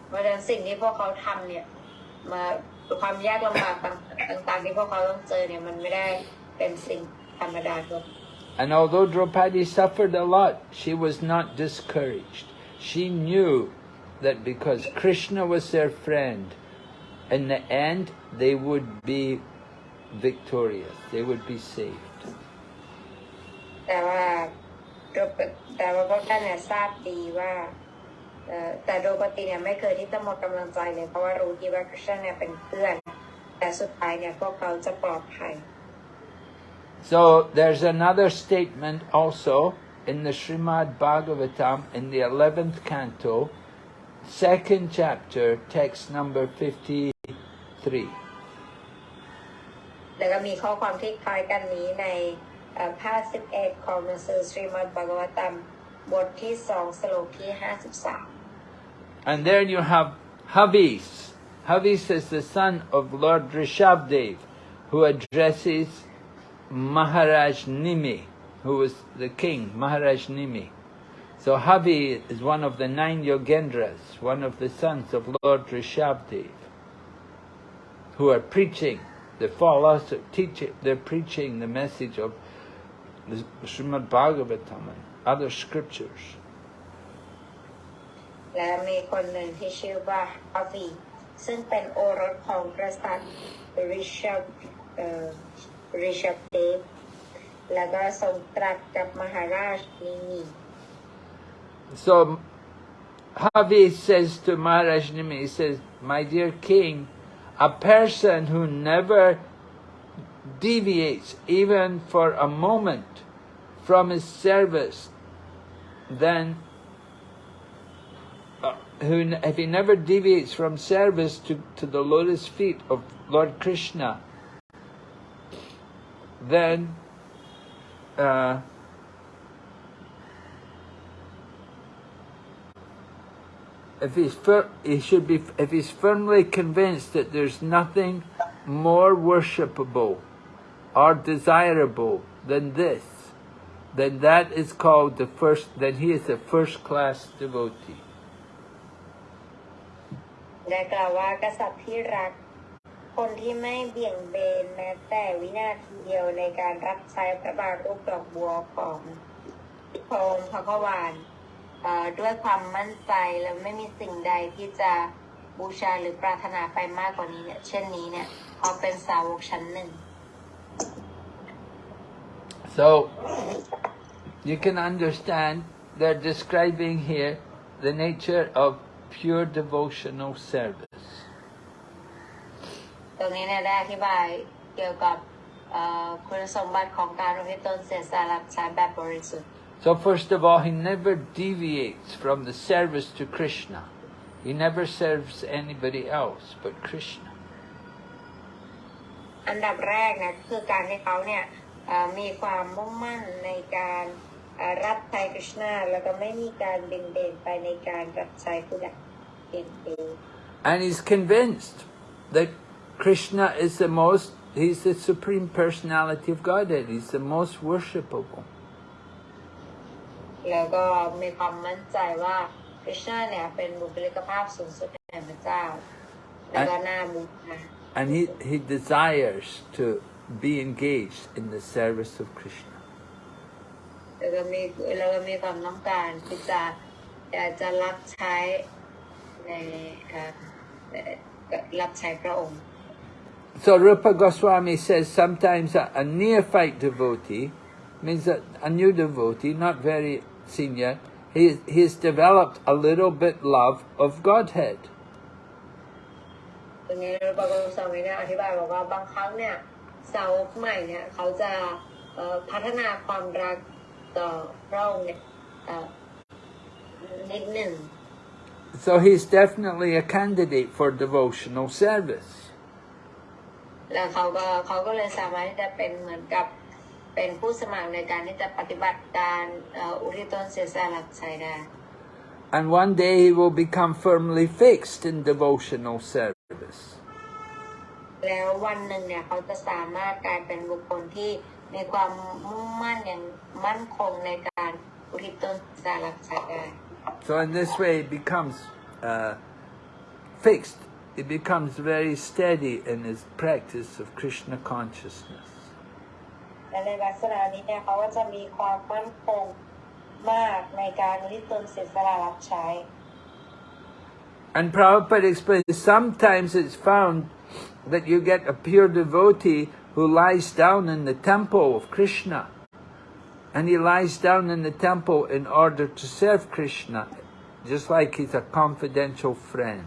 เพราะฉะนั้นสิ่งที่พวกเขาทำเนี่ยมาความยากลำบากต่างๆที่พวกเขาต้องเจอเนี่ยมันไม่ได้เป็นสิ่งธรรมดาทั่วไป And although Draupadi suffered a lot, she was not discouraged. She knew that because Krishna was their friend, in the end they would be victorious, they would be saved. แต่ว่าโดปแต่ว่าพวกท่านเนี่ยทราบดีว่าเอ่อแต่โดปติเนี่ยไม่เคยที่จะหมดกำลังใจเลย เพราะว่ารู้ที่ว่าคริสเตียนเนี่ยเป็นเพื่อน แต่สุดท้ายเนี่ยพวกเขาจะปลอดภัย So there's another statement also in the Srimad Bhagavatam in the 11th canto, second chapter, text number 53. แล้วก็มีข้อความที่คล้ายกันนี้ในเอ่อภาค11 ของหนังสือสรีมัดบากวตัมบทที่ 2 สโลกที่ 53 And then you have Havis. Havis is the son of Lord Rishabdev, who addresses Maharaj Nimi, who was the king, Maharaj Nimi. So Havi is one of the nine Yogendras, one of the sons of Lord Rishabdev, who are preaching the philosophy, teaching, they're preaching the message of the Srimad Bhagavatam and other scriptures. และมีคนหนึ่งที่ชื่อว่าฮาวีซึ่งเป็นโอรสของกษัตริย์ริชับเอ่อริชับเดฟแล้วก็ทรงตรัสกับมหาราชนิมี so Havi says to Maharaj Nimi, he says, My dear king, a person who never deviates even for a moment from his service, then uh, who, if he never deviates from service to, to the lotus feet of Lord Krishna, then uh, if he's fir- he should be if he's firmly convinced that there's nothing more worshipable or desirable than this, then that is called the first. Then he is a first class devotee. ได้กล่าวว่ากษัตริย์ที่รัก คนที่ไม่เบี่ยงเบนแม้แต่วินาทีเดียวในการรับใช้พระบาทรูปดอกบัวของพระองค์พระกวานเอ่อ ด้วยความมั่นใจและไม่มีสิ่งใดที่จะบูชาหรือปรารถนาไปมากกว่านี้เนี่ย เช่นนี้เนี่ยเขาเป็นสาวกชั้นหนึ่ง So you can understand they're describing here the nature of pure devotional service. ตรงนี้เนี่ยได้อธิบายเกี่ยวกับเอ่อคุณสมบัติของการอุทิศตนเสียสละรับใช้แบบบริสุทธิ์ So first of all, he never deviates from the service to Krishna. He never serves anybody else but Krishna. อันดับแรกนะคือการที่เขาเนี่ยเอ่อมีความมุ่งมั่นในการเอ่อรับใช้คริชนาแล้วก็ไม่มีการเบ่งเบนไปในการรับใช้ผู้ใดเพียงเอง And he's convinced that Krishna is the most, he's the supreme personality of Godhead. He's the most worshipable. แล้วก็มีความมั่นใจว่าคริชนาเนี่ยเป็นบุคลิกภาพสูงสุดแห่งพระเจ้า แล้วก็น่าบูชา And he, he desires to be engaged in the service of Krishna. แล้วก็มีแล้วก็มีความต้องการที่จะอยากจะรับใช้ในเอ่อเอ่อรับใช้พระองค์ So Rupa Goswami says sometimes a, a neophyte devotee means that a new devotee, not very senior, he, he's developed a little bit love of Godhead. ตรงนี้เราประกอบสามีเนี่ยอธิบายบอกว่าบางครั้งเนี่ยสาวกใหม่เนี่ยเขาจะเอ่อพัฒนาความรักต่อพระองค์เนี่ยเอ่อนิดหนึ่ง So he's definitely a candidate for devotional service. แล้วเขาก็เขาก็เลยสามารถที่จะเป็นเหมือนกับ เป็นผู้สมัครในการที่จะปฏิบัติการเอ่ออุทิศตนเสียสละรับใช้ได้ And one day he will become firmly fixed in devotional service. แล้ววันหนึ่งเนี่ยเขาจะสามารถกลายเป็นบุคคลที่มีความมุ่งมั่นอย่างมั่นคงในการอุทิศตนสารับใช้ได้ So in this way it becomes uh, fixed. It becomes very steady in his practice of Krishna consciousness. และในลักษณะนี้เนี่ยเขาก็จะมีความมั่นคงมากในการอุทิศตนเสียสละรับใช้ And Prabhupada explains sometimes it's found that you get a pure devotee who lies down in the temple of Krishna. And he lies down in the temple in order to serve Krishna, just like he's a confidential friend.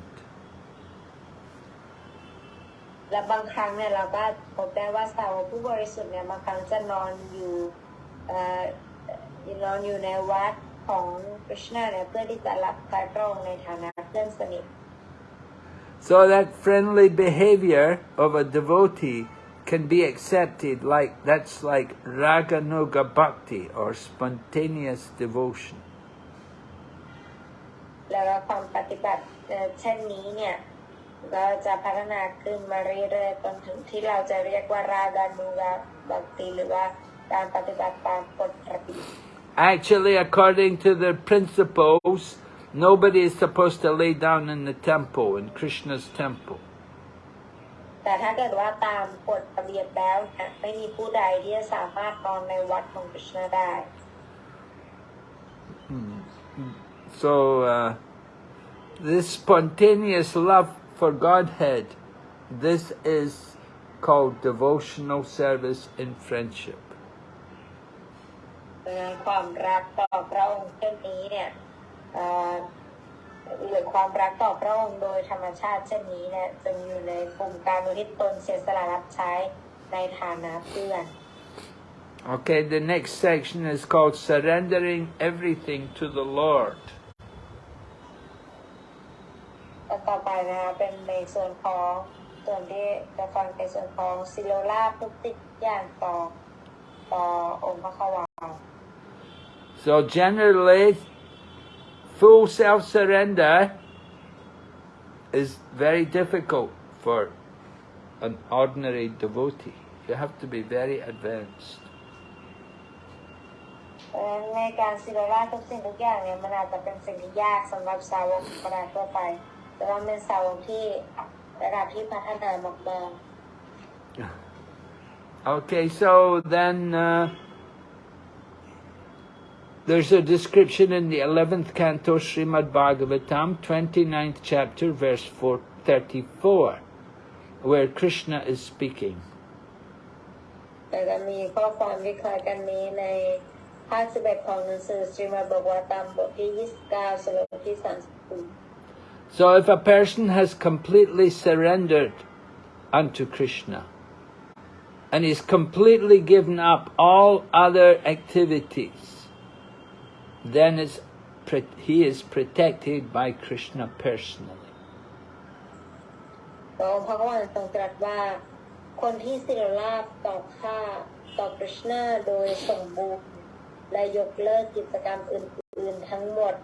และบางครั้งเนี่ยเราก็พบได้ว่าสาวกผู้บริสุทธิ์เนี่ยบางครั้งจะนอนอยู่เอ่อนอนอยู่ในวัดของคริชนาเนี่ยเพื่อที่จะรับใช้พระองค์ในฐานะเพื่อนสนิท So that friendly behavior of a devotee can be accepted like that's like raganuga bhakti or spontaneous devotion. แแล้วก็ความปฏิบัติเอ่อเช่นนี้เนี่ย ก็จะพัฒนาขึ้นมาเรื่อยๆจนถึงที่เราจะเรียกว่าราดานูกาบักติหรือว่าการปฏิบัติตามกฎระเบียบ Actually, according to the principles, nobody is supposed to lay down in the temple, in Krishna's temple. แต่ถ้าเกิดว่าตามกฎระเบียบแล้วเนี่ยไม่มีผู้ใดที่จะสามารถนอนในวัดของกฤษณะได้ So, uh, this spontaneous love for Godhead, this is called devotional service in friendship. ดังนั้นความรักต่อพระองค์เช่นนี้เนี่ยเอ่อหรือความรักต่อพระองค์โดยธรรมชาติเช่นนี้เนี่ยจึงอยู่ในกลุ่มการอุทิศตนเสียสละรับใช้ในฐานะเพื่อน Okay, the next section is called surrendering everything to the Lord. ต่อไปนะคะเป็นในส่วนของส่วนที่จะฟังในส่วนของซิโลลาภทุกสิ่งทุกอย่างต่อต่อองค์พระควา So generally, full self-surrender is very difficult for an ordinary devotee. You have to be very advanced. เพราะฉะนั้นในการซิโลลาภทุกสิ่งทุกอย่างเนี่ยมันอาจจะเป็นสิ่งที่ยากสำหรับสาวกธรรมดาทั่วไป แต่ว่าเป็นสาวกที่ระดับที่พัฒนามากๆ Okay, so then uh, there's a description in the 11th canto Srimad Bhagavatam, 29th chapter, verse 4, 34, where Krishna is speaking. แต่จะมีข้อความที่คล้ายกันนี้ในภาคสิบเอ็ดของหนังสือสรีมาบอกว่าตามบทที่ 29สโลกที่30 So if a person has completely surrendered unto Krishna and is completely given up all other activities, then it's, pre- he is protected by Krishna personally. พระองค์พระกวันทรงตรัสว่าคนที่สิรลาบต่อข้าต่อกฤษณาโดยสมบูรณ์ และยกเลิกกิจกรรมอื่น ๆ ทั้งหมด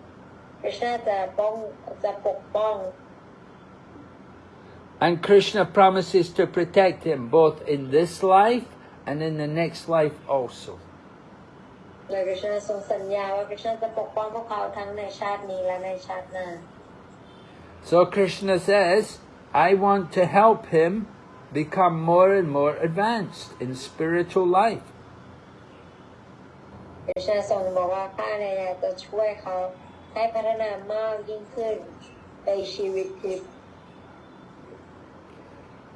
กฤษณาจะป้องจะปกป้อง And Krishna promises to protect him both in this life and in the next life also. และกฤษณาทรงสัญญาว่ากฤษณาจะปกป้องพวกเขาทั้งในชาตินี้และในชาติหน้า So Krishna says, I want to help him become more and more advanced in spiritual life. เดชาทรงบอกว่าข้าเนี่ยอยากจะช่วยเขา ให้พัฒนามากยิ่งขึ้นในชีวิตทิพย์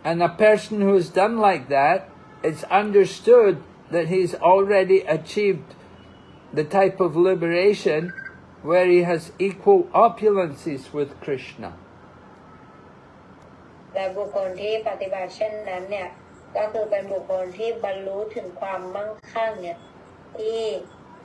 And a person who has done like that, it's understood that he's already achieved the type of liberation where he has equal opulences with Krishna. และบุคคลที่ปฏิบัติเช่นนั้นเนี่ยก็คือเป็นบุคคลที่บรรลุถึงความมั่งคั่งเนี่ยที่ เ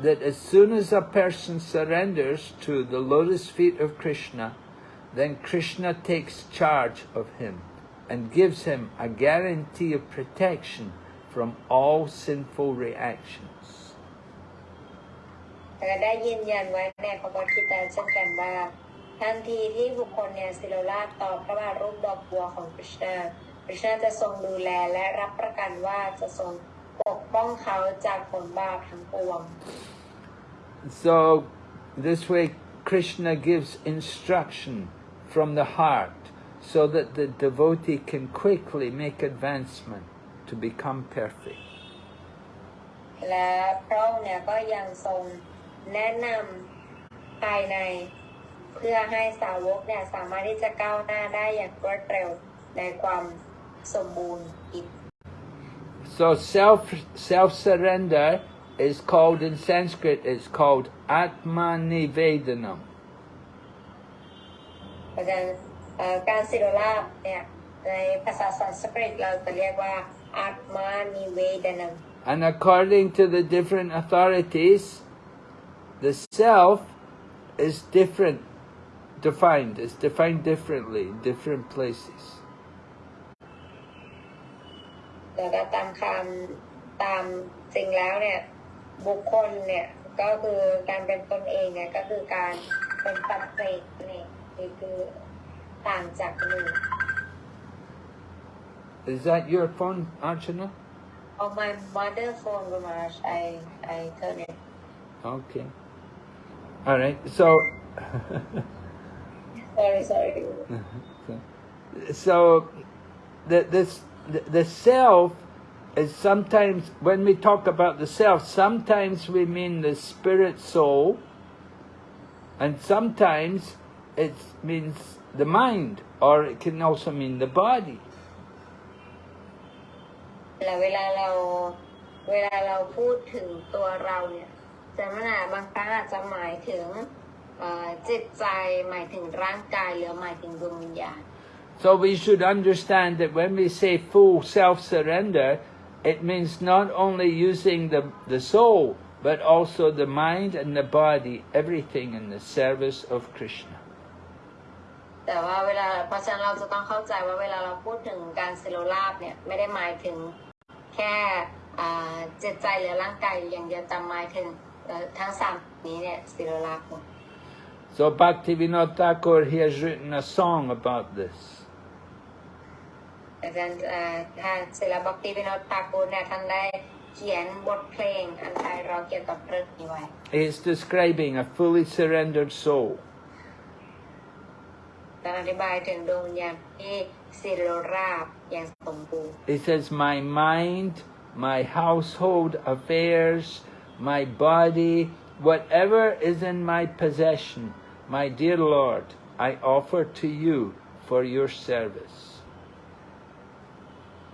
that as soon as a person surrenders to the lotus feet of Krishna, then Krishna takes charge of him and gives him a guarantee of protection from all sinful reactions. แต่ได้ยืนยันไว้ในพระพุทธกิจเช่นกันว่าทันทีที่บุคคลเนี่ยสิโลราชต่อพระบาทรูปดอกบัวของคริชนาคริชนาจะทรงดูแลและรับประกันว่าจะทรง ปกป้องเขาจากผลบาปทั้งปวง So, this way Krishna gives instruction from the heart so that the devotee can quickly make advancement to become perfect. และพระองค์เนี่ยก็ยังทรงแนะนำภายในเพื่อให้สาวกเนี่ยสามารถที่จะก้าวหน้าได้อย่างรวดเร็วในความสมบูรณ์อิน So self self surrender is called in Sanskrit. It's called Atma Nivedanam. เพราะฉะนั้น เอ่อการสิโรลาบเนี่ยในภาษาสันสกฤตเราจะเรียกว่าอาตมานิเวดนัง And according to the different authorities, the self is different, defined. It's defined differently in different places. แล้วก็ตามคำตามจริงแล้วเนี่ย บุคคลเนี่ย ก็คือการเป็นตนเองเนี่ยก็คือการเป็นปัจเจกนี่นี่คือต่างจากหนึ่ง Is that your phone, Archana? On my mother phone, Ramash, I I turn it. Okay. All right. So, Sorry, sorry. so the this the, the self is sometimes when we talk about the self, sometimes we mean the spirit soul, and sometimes it means the mind, or it can also mean the body. แล้วเวลาเราเวลาเราพูดถึงตัวเราเนี่ยจะมันอาจบางครั้งอาจจะหมายถึงเอ่อจิตใจหมายถึงร่างกายหรือหมายถึงดวงวิญญาณ So we should understand that when we say full self-surrender, it means not only using the, the soul, but also the mind and the body, everything in the service of Krishna. แต่ว่าเวลาเพราะฉะนั้นเราจะต้องเข้าใจว่าเวลาเราพูดถึงการสิโรลาบเนี่ยไม่ได้หมายถึงแค่อ่าจิตใจหรือร่างกายอย่างเดียวแต่หมายถึงเอ่อทั้งสามนี้เนี่ยสิโรลาบหมด So Bhaktivinoda Thakur, he has written a song about this. อาจารย์เอ่อท่านศิลปบักติวิโนตตากูลเนี่ยท่านได้เขียนบทเพลงอันไทยเราะเกี่ยวกับเรื่องนี้ไว้ It's describing a fully surrendered soul. การอธิบายถึงดวงวิญญาณที่สิโรราบอย่างสมบูรณ์ It says, My mind, my household affairs, my body, whatever is in my possession, my dear Lord, I offer to you for your service.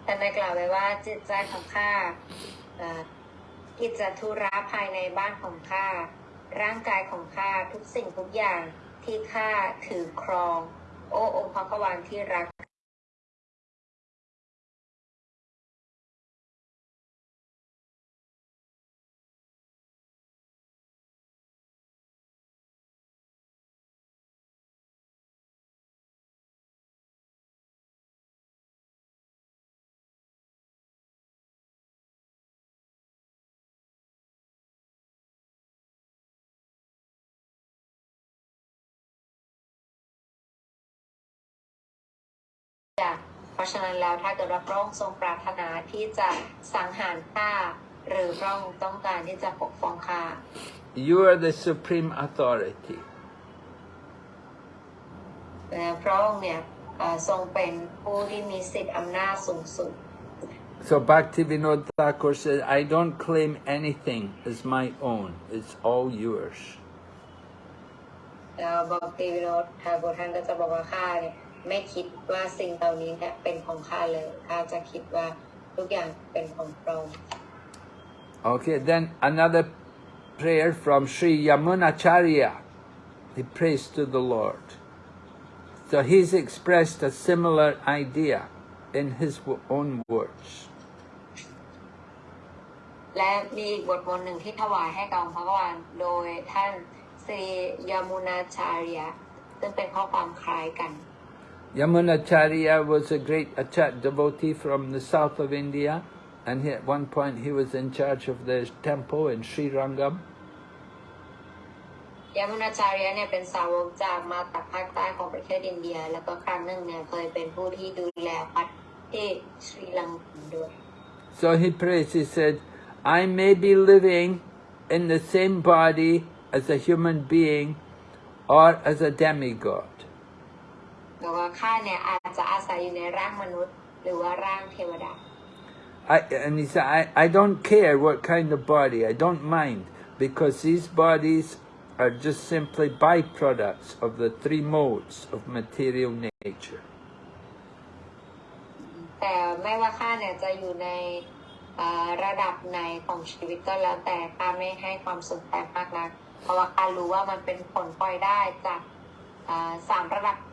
ท่านได้กล่าวไว้ว่าจิตใจของข้าอ่อกิจธุระภายในบ้านของข้าร่างกายของข้าทุกสิ่งทุกอย่างที่ข้าถือครอง โอ้องค์พระกวานที่รัก จ้ะเพราะฉะนั้นแล้วถ้าเกิดว่าพระองค์ทรงปรารถนาที่จะสังหารข้าหรือพระองค์ต้องการที่จะปกป้องข้า You are the supreme authority. และพระองค์เนี่ยเอ่อทรงเป็นผู้ที่มีสิทธิอำนาจสูงสุด So Bhaktivinoda Thakur says, I don't claim anything as my own. It's all yours. แล้วบอกตีวิโรธทาโกท่านก็จะบอกว่าข้าเนี่ย ไม่คิดว่าสิ่งเหล่านี้เนี่ยเป็นของข้าเลยข้าจะคิดว่าทุกอย่างเป็นของพระองค์ Okay, then another prayer from Sri Yamunacharya. He prays to the Lord. So he's expressed a similar idea in his w- own words. และมีอีกบทมนต์หนึ่งที่ถวายให้กับองค์พระกวานโดยท่านสรียามุนาชาริยะซึ่งเป็นข้อความคล้ายกัน Yamunacharya was a great Achat devotee from the south of India, and he, at one point he was in charge of the temple in Sri Rangam. ยามุนาจาริยะเนี่ยเป็นสาวกจากมาจากภาคใต้ของประเทศอินเดีย แล้วก็ครั้งหนึ่งเนี่ยเคยเป็นผู้ที่ดูแลวัดที่ศรีลังกาด้วย So he prays, he said, I may be living in the same body as a human being or as a demigod. แล้วก็ข้าเนี่ยอาจจะอาศัยอยู่ในร่างมนุษย์ หรือว่าร่างเทวดา I, and he said, I, I don't care what kind of body, I don't mind, because these bodies are just simply byproducts of the three modes of material nature. แต่ไม่ว่าข้าเนี่ยจะอยู่ในเอ่อระดับไหนของชีวิตก็แล้วแต่ข้าไม่ให้ความสนใจมากนักเพราะว่าข้ารู้ว่ามันเป็นผลพลอยได้จากเอ่อสามระดับชาติวัตถุ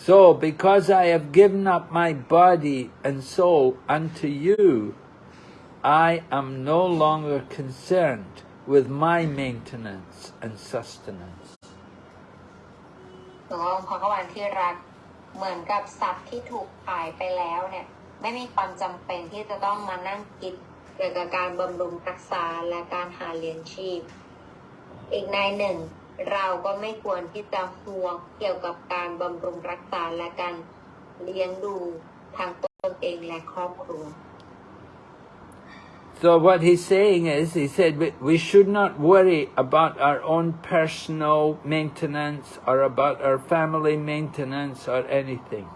So, because I have given up my body and soul unto you, I am no longer concerned with my maintenance and sustenance. หลวงองค์พระกวันที่รักเหมือนกับสัตว์ที่ถูกขายไปแล้วเนี่ย ไม่มีความจำเป็นที่จะต้องมานั่งคิดเกี่ยวกับการบำรุงรักษาและการหาเลี้ยงชีพ อีกในหนึ่ง เราก็ไม่ควรที่จะห่วงเกี่ยวกับการบำรุงรักษาและการเลี้ยงดูทางตนเองและครอบครัว So what he's saying is, he said we, we should not worry about our own personal maintenance or about our family maintenance or anything.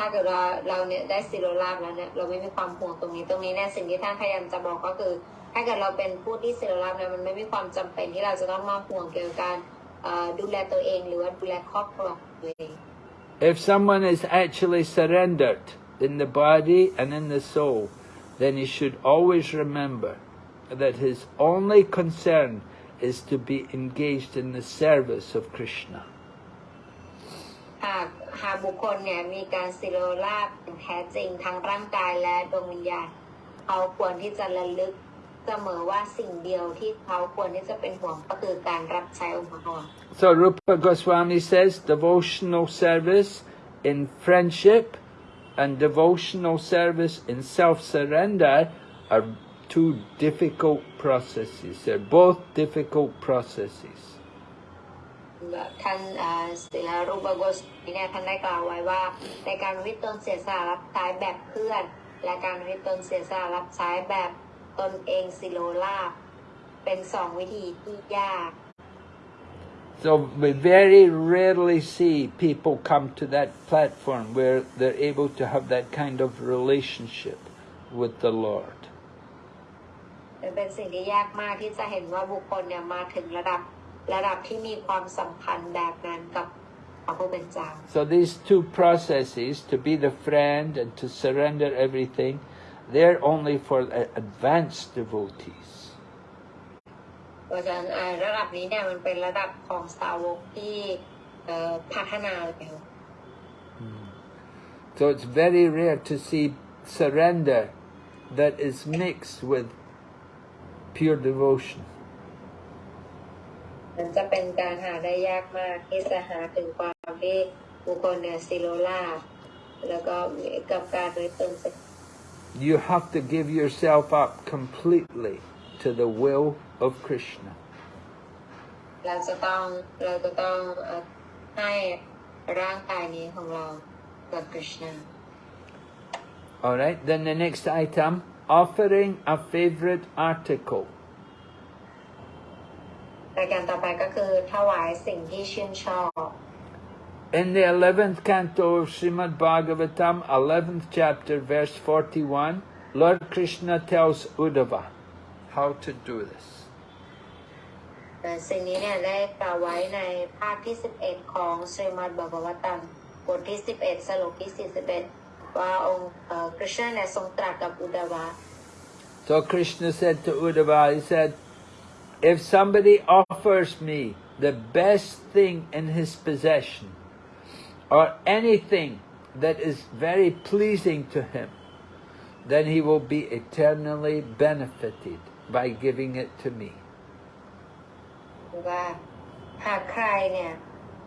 ถ้าเกิดว่าเราเนี่ยได้สิโรลาบแล้วเนี่ยเราไม่มีความห่วงตรงนี้ตรงนี้เนี่ยสิ่งที่ท่านพยายามจะบอกก็คือ ถ้าเกิดเราเป็นผู้ที่สิโรลาบเนี่ยมันไม่มีความจำเป็นที่เราจะต้องมาห่วงเกี่ยวกับการดูแลตัวเองหรือว่าดูแลครอบครัวตัวเอง If someone is actually surrendered in the body and in the soul, then he should always remember that his only concern is to be engaged in the service of Krishna. หากหากบุคคลเนี่ยมีการสิโรลาบแท้จริงทั้งร่างกายและดวงวิญญาณเขาควรที่จะระลึกเสมอว่าสิ่งเดียวที่เขาควรที่จะเป็นห่วงก็คือการรับใช้องค์พระ So Rupa Goswami says devotional service in friendship and devotional service in self-surrender are two difficult processes. They're both difficult processes. ท่านเอ่อศิลารูปโกสเนี่ยท่านได้กล่าวไว้ว่า ในการวิตตนเสียสละรับใช้แบบเพื่อน และการวิตตนเสียสละรับใช้แบบตนเองสิโลลาภเป็นสองวิธีที่ยาก So we very rarely see people come to that platform where they're able to have that kind of relationship with the Lord. เป็นสิ่งที่ยากมากที่จะเห็นว่าบุคคลเนี่ยมาถึงระดับ ระดับที่มีความสัมพันธ์แบบนั้นกับพระผู้เป็นเจ้า So these two processes, to be the friend and to surrender everything, they're only for uh, advanced devotees. เพราะฉะนั้นอ่าระดับนี้เนี่ยมันเป็นระดับของสาวกที่เอ่อพัฒนาแล้ว So it's very rare to see surrender that is mixed with pure devotion. มันจะเป็นการหาได้ยากมากที่จะหาถึงความที่บุคคลเนี่ยซิโลลาแล้วก็กับการโดยตน You have to give yourself up completely to the will of Krishna. เราจะต้องเราจะต้องเอ่อให้ร่างกายนี้ของเรากับคริชนา All right, then the next item offering a favorite article. รายการต่อไปก็คือถวายสิ่งที่ชื่นชอบ In the 11th canto of Srimad Bhagavatam, 11th chapter, verse 41, Lord Krishna tells Uddhava how to do this. แต่สิ่งนี้เนี่ยได้กล่าวไว้ในภาคที่ 11 ของสรีมัดบากวตัมบทที่ 11 สโลกที่ 41 ว่าองค์เอ่อคริชนาเนี่ยทรงตรัสกับอุดาวะ So Krishna said to Uddhava, he said, if somebody offers me the best thing in his possession, or anything that is very pleasing to him, then he will be eternally benefited by giving it to me. ว่าหากใครเนี่ย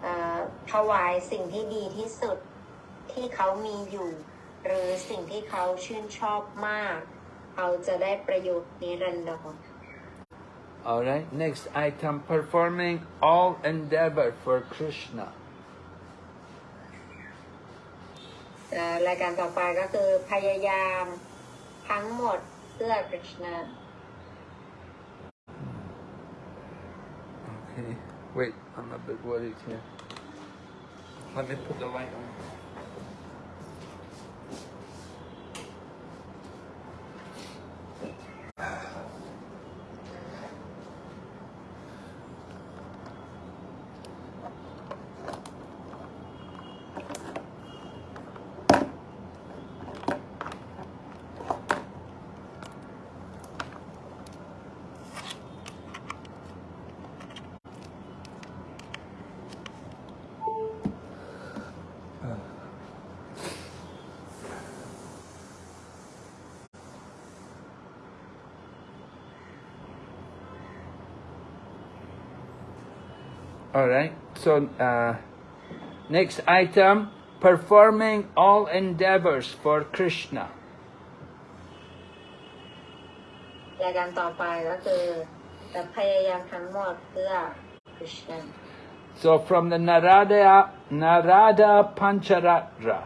เอ่อถวายสิ่งที่ดีที่สุด ที่เขามีอยู่ หรือสิ่งที่เขาชื่นชอบมาก เขาจะได้ประโยชน์นิรันดร Alright, next item performing all endeavor for Krishna. เอ่อรายการต่อไปก็คือพยายามทั้งหมดเพื่อคริชนา Okay, wait, I'm a bit worried here. Let me put the light on. All right. So uh, next item, performing all endeavors for Krishna. รายการต่อไปก็คือพยายามทั้งหมดเพื่อคริชนา So from the Narada Narada Pancharatra,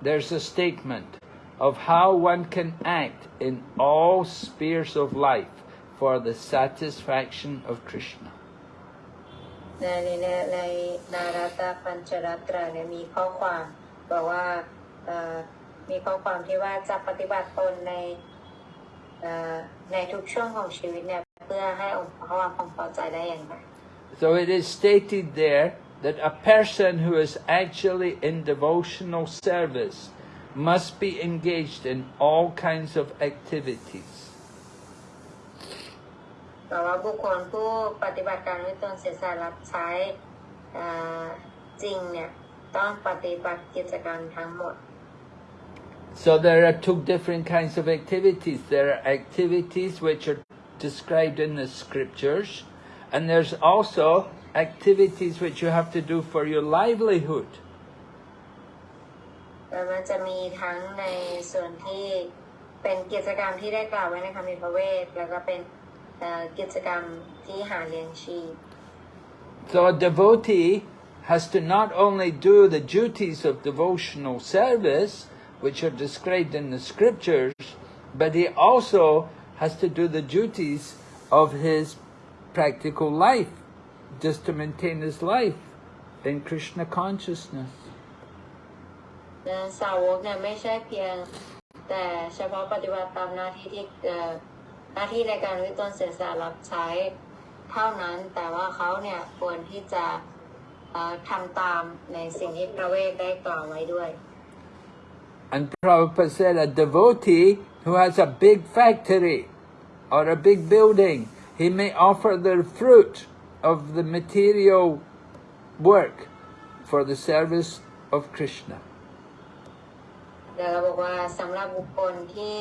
there's a statement of how one can act in all spheres of life for the satisfaction of Krishna. ในในในนารัตปัญจรัตราเนี่ยมีข้อความบอกว่ามีข้อความที่ว่าจะปฏิบัติตนในในทุกช่วงของชีวิตเนี่ยเพื่อให้องค์พระวามความพอใจได้อย่างไร So it is stated there that a person who is actually in devotional service must be engaged in all kinds of activities. แต่ว่าบุคคลผู้ปฏิบัติการด้วยตนเสียสละรับใช้เอ่อจริงเนี่ยต้องปฏิบัติกิจกรรมทั้งหมด So there are two different kinds of activities. There are activities which are described in the scriptures, and there's also activities which you have to do for your livelihood. แต่มันจะมีทั้งในส่วนที่เป็นกิจกรรมที่ได้กล่าวไว้ในคำมีพระเวทแล้วก็เป็นเอ่อ กิจกรรมที่หาเลี้ยงชีพ So a devotee has to not only do the duties of devotional service, which are described in the scriptures, but he also has to do the duties of his practical life, just to maintain his life in Krishna consciousness. และสาวกเนี่ยไม่ใช่เพียง แต่เฉพาะปฏิบัติตามหน้าที่ที่เอ่อ หน้าที่ในการวิตนเสียสละรับใช้เท่านั้น แต่ว่าเขาเนี่ยควรที่จะเอ่อทำตามในสิ่งที่พระเวทได้กล่าวไว้ด้วย And Prabhupada said a devotee who has a big factory or a big building, he may offer the fruit of the material work for the service of Krishna. เดี๋ยวเราบอกว่าสำหรับบุคคลที่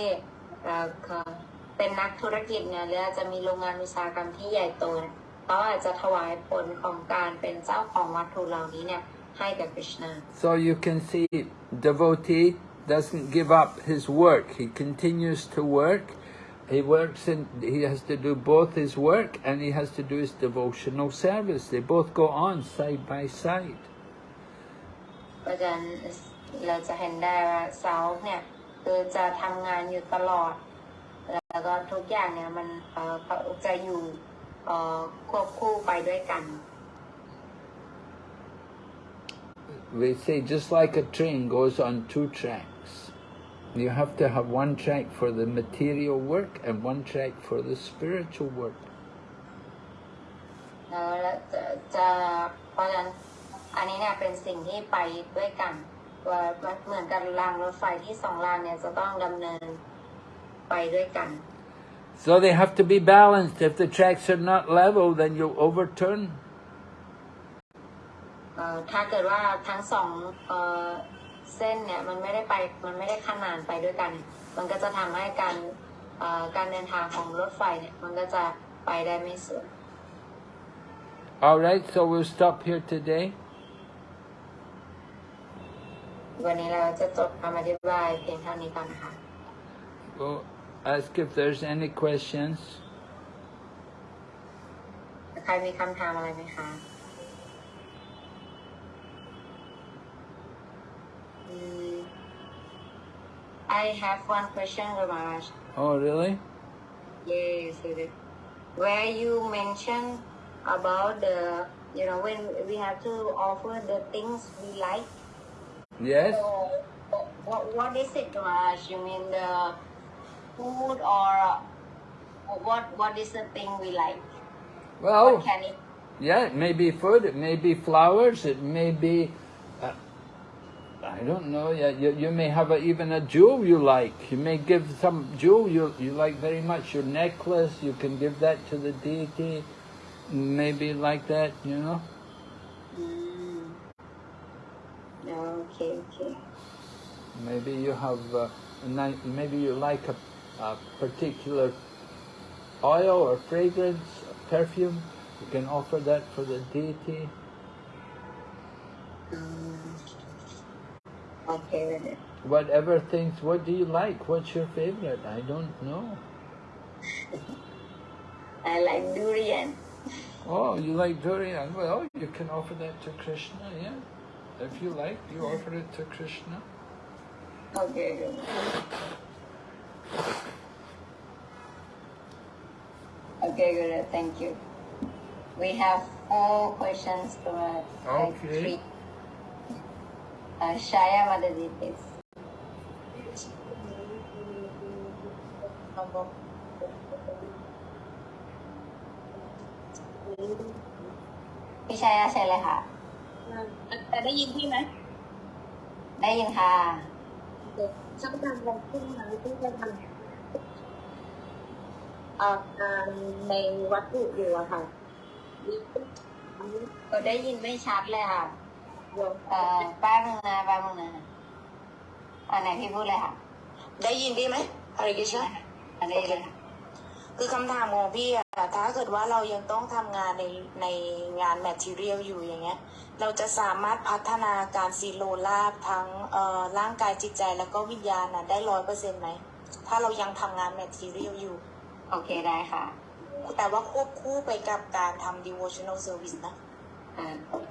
เอ่อเป็นนักธุรกิจเนี่ยหรืออาจจะมีโรงงานอุตสาหกรรมที่ใหญ่โตเนี่ยเขาอาจจะถวายผลของการเป็นเจ้าของวัตถุเหล่านี้เนี่ยให้กับคริชนา So you can see devotee doesn't give up his work. He continues to work. He works in, he has to do both his work and he has to do his devotional service. They both go on side by side. เพราะฉะนั้นเราจะเห็นได้ว่าเสาเนี่ยคือจะทำงานอยู่ตลอด แล้วก็ทุกอย่างเนี่ยมันเอ่อเขาจะอยู่เอ่อควบคู่ไปด้วยกัน We say just like a train goes on two tracks. You have to have one track for the material work and one track for the spiritual work. แล้วจะจะเพราะฉะนั้นอันนี้เนี่ยเป็นสิ่งที่ไปด้วยกันว่าเหมือนกับรางรถไฟที่สองรางเนี่ยจะต้องดำเนิน ไปด้วยกัน So they have to be balanced. If the tracks are not level, then you'll overturn. เอ่อถ้าเกิดว่าทั้งสองเอ่อเส้นเนี่ยมันไม่ได้ไปมันไม่ได้ขนานไปด้วยกัน มันก็จะทำให้การเอ่อการเดินทางของรถไฟเนี่ยมันก็จะไปได้ไม่สวย All right, so we'll stop here today. วันนี้เราจะจบคำอธิบายเพียงเท่านี้ก่อนนะคะ Well, ask if there's any questions. ใครมีคำถามอะไรไหมคะอืม I have one question, Ramaraj. Oh, really? Yes, it is. where you mentioned about the, you know, when we have to offer the things we like. Yes. So, what, what is it, Raj? You mean the food or uh, what? What is the thing we like? Well, What can it? yeah, it may be food, it may be flowers, it may be, uh, I don't know, yeah, you, you may have a, even a jewel you like. You may give some jewel you, you like very much, your necklace, you can give that to the deity, maybe like that, you know. Mm. Okay, okay. Maybe you have, uh, a ni- maybe you like a, a particular oil or fragrance, perfume. You can offer that for the deity. Okay with. Whatever things, what do you like? What's your favorite? I don't know. I like durian. Oh, you like durian? Well, you can offer that to Krishna, yeah. If you like, you offer it to Krishna. Okay. Okay, good. Thank you. We have four questions to uh, like Okay. three. Uh, Shaya Madadi, please. พี่ชายาเชิญเลยค่ะ แต่ได้ยินพี่ไหม ได้ยินค่ะ เด็กช่างทำวันขึ้นมาที่จะทำเอ่อการในวัตถุอยู่อะค่ะก็ได้ยินไม่ชัดเลยค่ะโยมเอ่อแป๊บนึงนะแป๊บนึงนะอันไหนพี่พูดเลยค่ะ ได้ยินพี่ไหมอะไรกิชนะอันนี้เลยค่ะคือคำถามของพี่อะถ้าเกิดว่าเรายังต้องทำงานในในงานแมทเทียลอยู่อย่างเงี้ย เราจะสามารถพัฒนาการซีโรลาบทั้งเอ่อร่างกายจิตใจแล้วก็วิญญาณน่ะได้ร้อยเปอร์เซ็นต์ไหม ถ้าเรายังทำงานแมทเทียลอยู่ โอเคได้ค่ะ แต่ว่าควบคู่ไปกับการทำ devotional service นะอ่า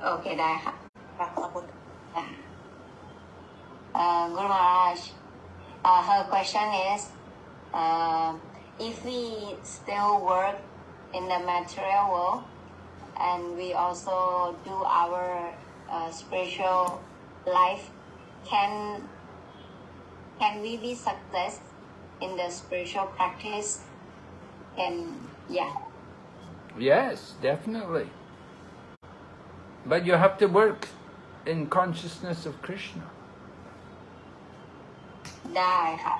โอเคได้ค่ะค่ะขอบคุณ Uh, Guru Maharaj, uh, her question is, uh, if we still work in the material world and we also do our uh, spiritual life, can can we be success in the spiritual practice? And yeah, Yes, definitely. But you have to work in consciousness of Krishna. ได้ค่ะ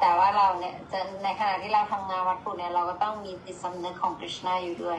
แต่ว่าเราเนี่ยจะในขณะที่เราทำงานวัตถุเนี่ยเราก็ต้องมีจิตสำนึกของคริชนาอยู่ด้วย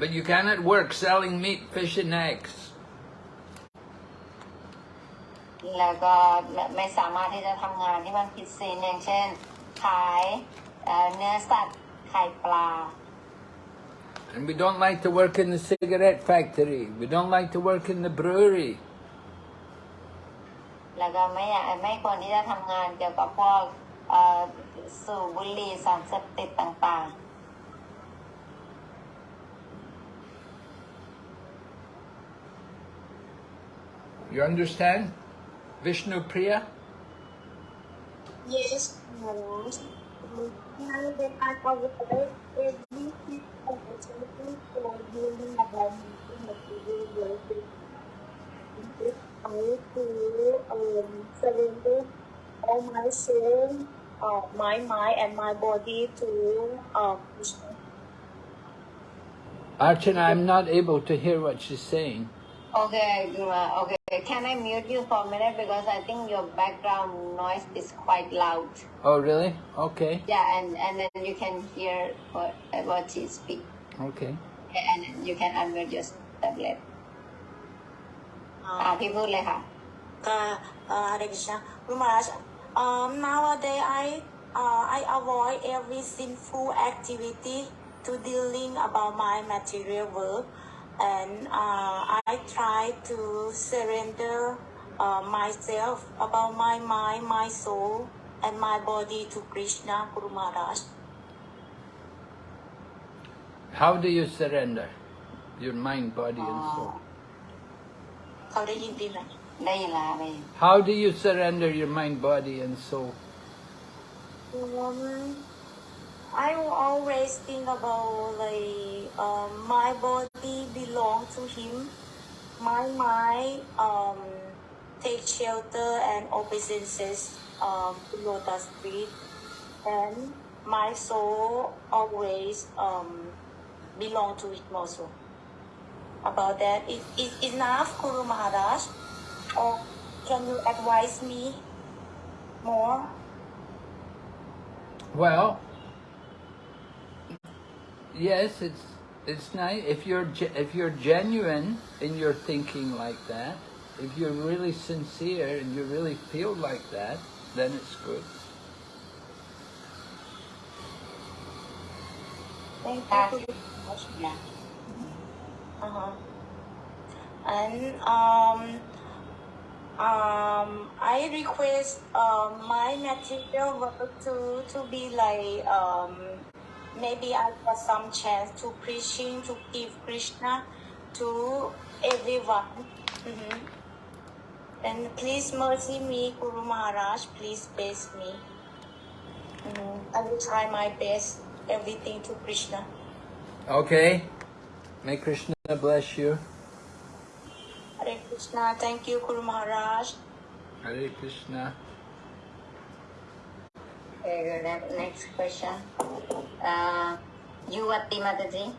But you cannot work selling meat, fish and eggs. แล้วก็ไม่ไม่สามารถที่จะทำงานที่มันผิดศีลอย่างเช่น ขายเอ่อเนื้อสัตว์ไข่ปลา And we don't like to work in the cigarette factory. We don't like to work in the brewery. แล้วก็ไม่อยากไม่ควรที่จะทำงานเกี่ยวกับพวกเอ่อสูบบุหรี่สารเสพติดต่าง You understand? Vishnu Priya? Yes, Maharaj. Now that I covered everything opportunity for healing about material world, I to um, surrender all my soul, uh, my mind, and my body to uh, Krishna. Archana, I'm not able to hear what she's saying. ๆโ อเคดูมาโอเค can I mute you for a minute because I think your background noise is quite loud. Oh, really? Okay. Yeah, and, and then you can hear what what she speak, Okay. and you can unmute your tablet. อ่าพี่พูดเลยค่ะ uh, uh, Hare Krishna. Guru Maharaj, um, nowadays I uh, I avoid every sinful activity to dealing about my material world, and uh, I try to surrender uh, myself about my mind, my soul, and my body to Krishna Guru Maharaj. How do you surrender your mind, body, and soul? How do you surrender your mind, body, and soul? Um, I will always think about like um, my body belong to him. My mind um, take shelter and obeisances um, to lotus feet, and my soul always um, belong to him also. About that, is is enough, Guru Maharaj, or can you advise me more? Well, yes, it's it's nice if you're if you're genuine in your thinking like that. If you're really sincere and you really feel like that, then it's good. Thank you for mm-hmm. Uh-huh. And um, um, I request uh, my material work to to be like um, maybe I got some chance to preaching to give Krishna to everyone. Mhm. And please mercy me, Guru Maharaj. Please bless me. Mhm. I will try my best. Everything to Krishna. Okay. May Krishna bless you. Hare Krishna. Thank you, Guru Maharaj. Hare Krishna. Okay, the next question. Uh, Yuvati Mataji.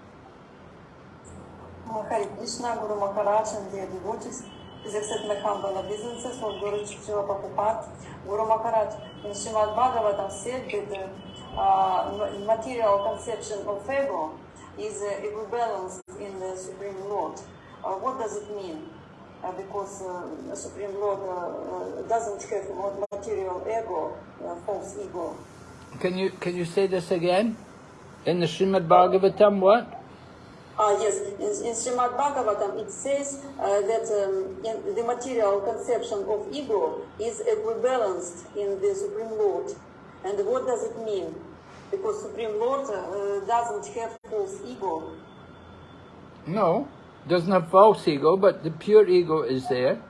Hare Krishna, Guru Maharaj and dear devotees. Humble obeisances for Guru Chichila Prabhupada. Guru Maharaj in Srimad Bhagavatam said that the uh, ma- material conception of ego is uh, equibalanced in the Supreme Lord. Uh, what does it mean? Uh, because uh, the Supreme Lord uh, uh, doesn't have material ego, uh, false ego. Can you can you say this again? In the Srimad Bhagavatam, what? Ah, yes, in, in Srimad Bhagavatam it says uh, that um, in the material conception of ego is equibalanced in the Supreme Lord. And what does it mean? Because Supreme Lord uh, doesn't have false ego. No, doesn't have false ego, but the pure ego is there.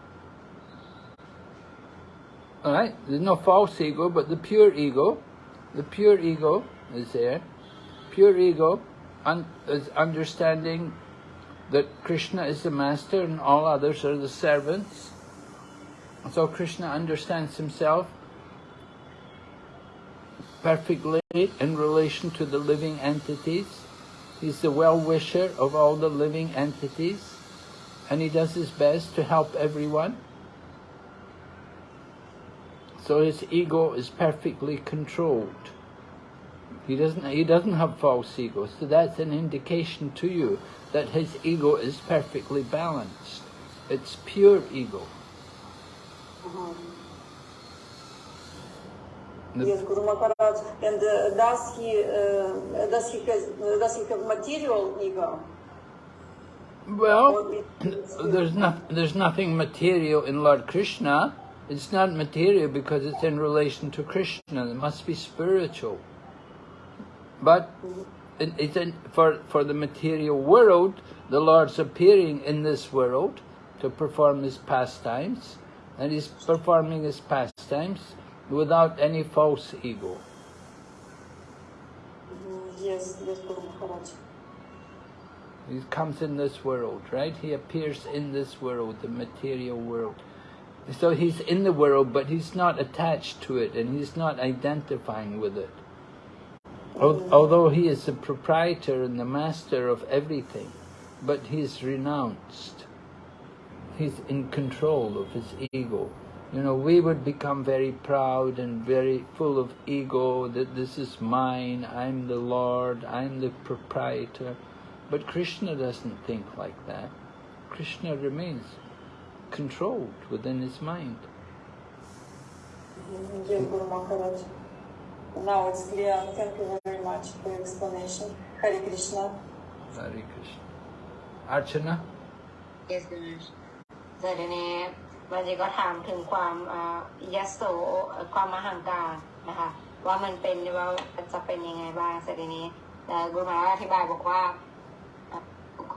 All right, there's no false ego, but the pure ego, the pure ego is there. Pure ego un- is understanding that Krishna is the master and all others are the servants. So Krishna understands himself perfectly in relation to the living entities. He's the well-wisher of all the living entities, and he does his best to help everyone. So his ego is perfectly controlled. He doesn't, he doesn't have false ego, so that's an indication to you that his ego is perfectly balanced. It's pure ego. The- Yes, Guru Maharaj. And uh, does he uh, does he has does he have material ego? Well, there's not there's nothing material in Lord Krishna. It's not material because it's in relation to Krishna. It must be spiritual. But it, it's in, for for the material world, the Lord's appearing in this world to perform His pastimes, and He's performing His pastimes without any false ego. Mm, Yes, yes, Guru Maharaj. He comes in this world, right? He appears in this world, the material world. So he's in the world, but he's not attached to it and he's not identifying with it. Although he is the proprietor and the master of everything, but he's renounced. he's in control of his ego. You know, we would become very proud and very full of ego that this is mine, I'm the Lord, I'm the proprietor. But Krishna doesn't think like that. Krishna remains controlled within his mind. Dear Guru Maharaj, now it's clear. Thank you very much for your explanation. Hare Krishna. Hare Krishna. Archana? yes Ganesh แต่ทีนี้บางทีก็ถามถึงความอ่ายโสความมหังการนะคะ ว่ามันเป็นว่าจะเป็นยังไงบ้างแต่ทีนี้กุมาอธิบายบอกว่า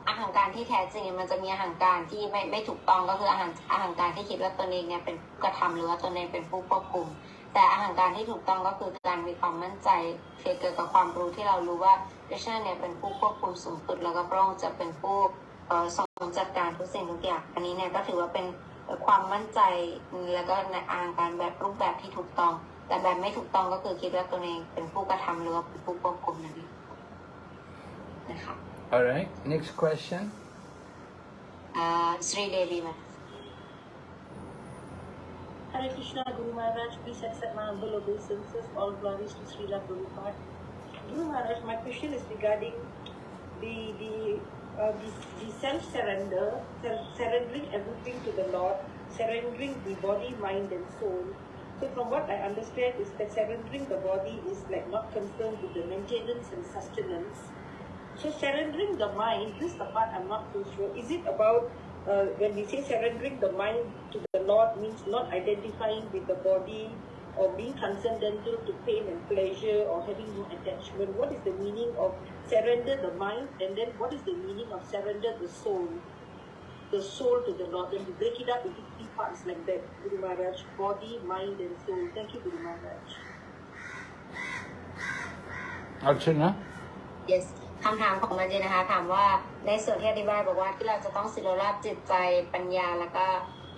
อาหารการที่แท้จริงมันจะมีอาหารการที่ไม่ไม่ถูกต้องก็คืออาหารอาหารการที่คิดว่าตนเองเนี่ยเป็นผู้กระทำหรือว่าตนเองเป็นผู้ควบคุม แต่อาหารการที่ถูกต้องก็คือการมีความมั่นใจเกี่ยวกับความรู้ที่เรารู้ว่าคริชนาเนี่ยเป็นผู้ควบคุมสูงสุดแล้วก็พระองค์จะเป็นผู้เอ่อทรงจัดการทุกสิ่งทุกอย่างอันนี้เนี่ยก็ถือว่าเป็น ความมั่นใจแล้วก็ในอาหารการแบบรูปแบบที่ถูกต้อง แต่แบบไม่ถูกต้องก็คือคิดว่าตนเองเป็นผู้กระทำหรือว่าเป็นผู้ควบคุมนั่นเองนะคะ Alright, next question. อ่าสรีเดวีมา Hare Krishna Guru Maharaj, please accept my humble obeisances. All glories to Srila Prabhupada. Guru Maharaj, my question is regarding the the uh, the, the self surrender, surrendering everything to the Lord, surrendering the body, mind, and soul. So, from what I understand, is that surrendering the body is like not concerned with the maintenance and sustenance. So, surrendering the mind, this is the part I'm not too sure. Is it about uh, when we say surrendering the mind to the Lord means not identifying with the body or being transcendental to pain and pleasure or having no attachment? What is the meaning of surrender the mind and then what is the meaning of surrender the soul? The soul to the Lord. Then we break it up into three parts like that. Guru Maharaj, body, mind, and soul. Thank you, Guru Maharaj. Archana? yes คำถามของมันเจนะคะถามว่าในส่วนที่อธิบายบอกว่าที่เราจะต้องสิโรราบจิตใจปัญญาแล้วก็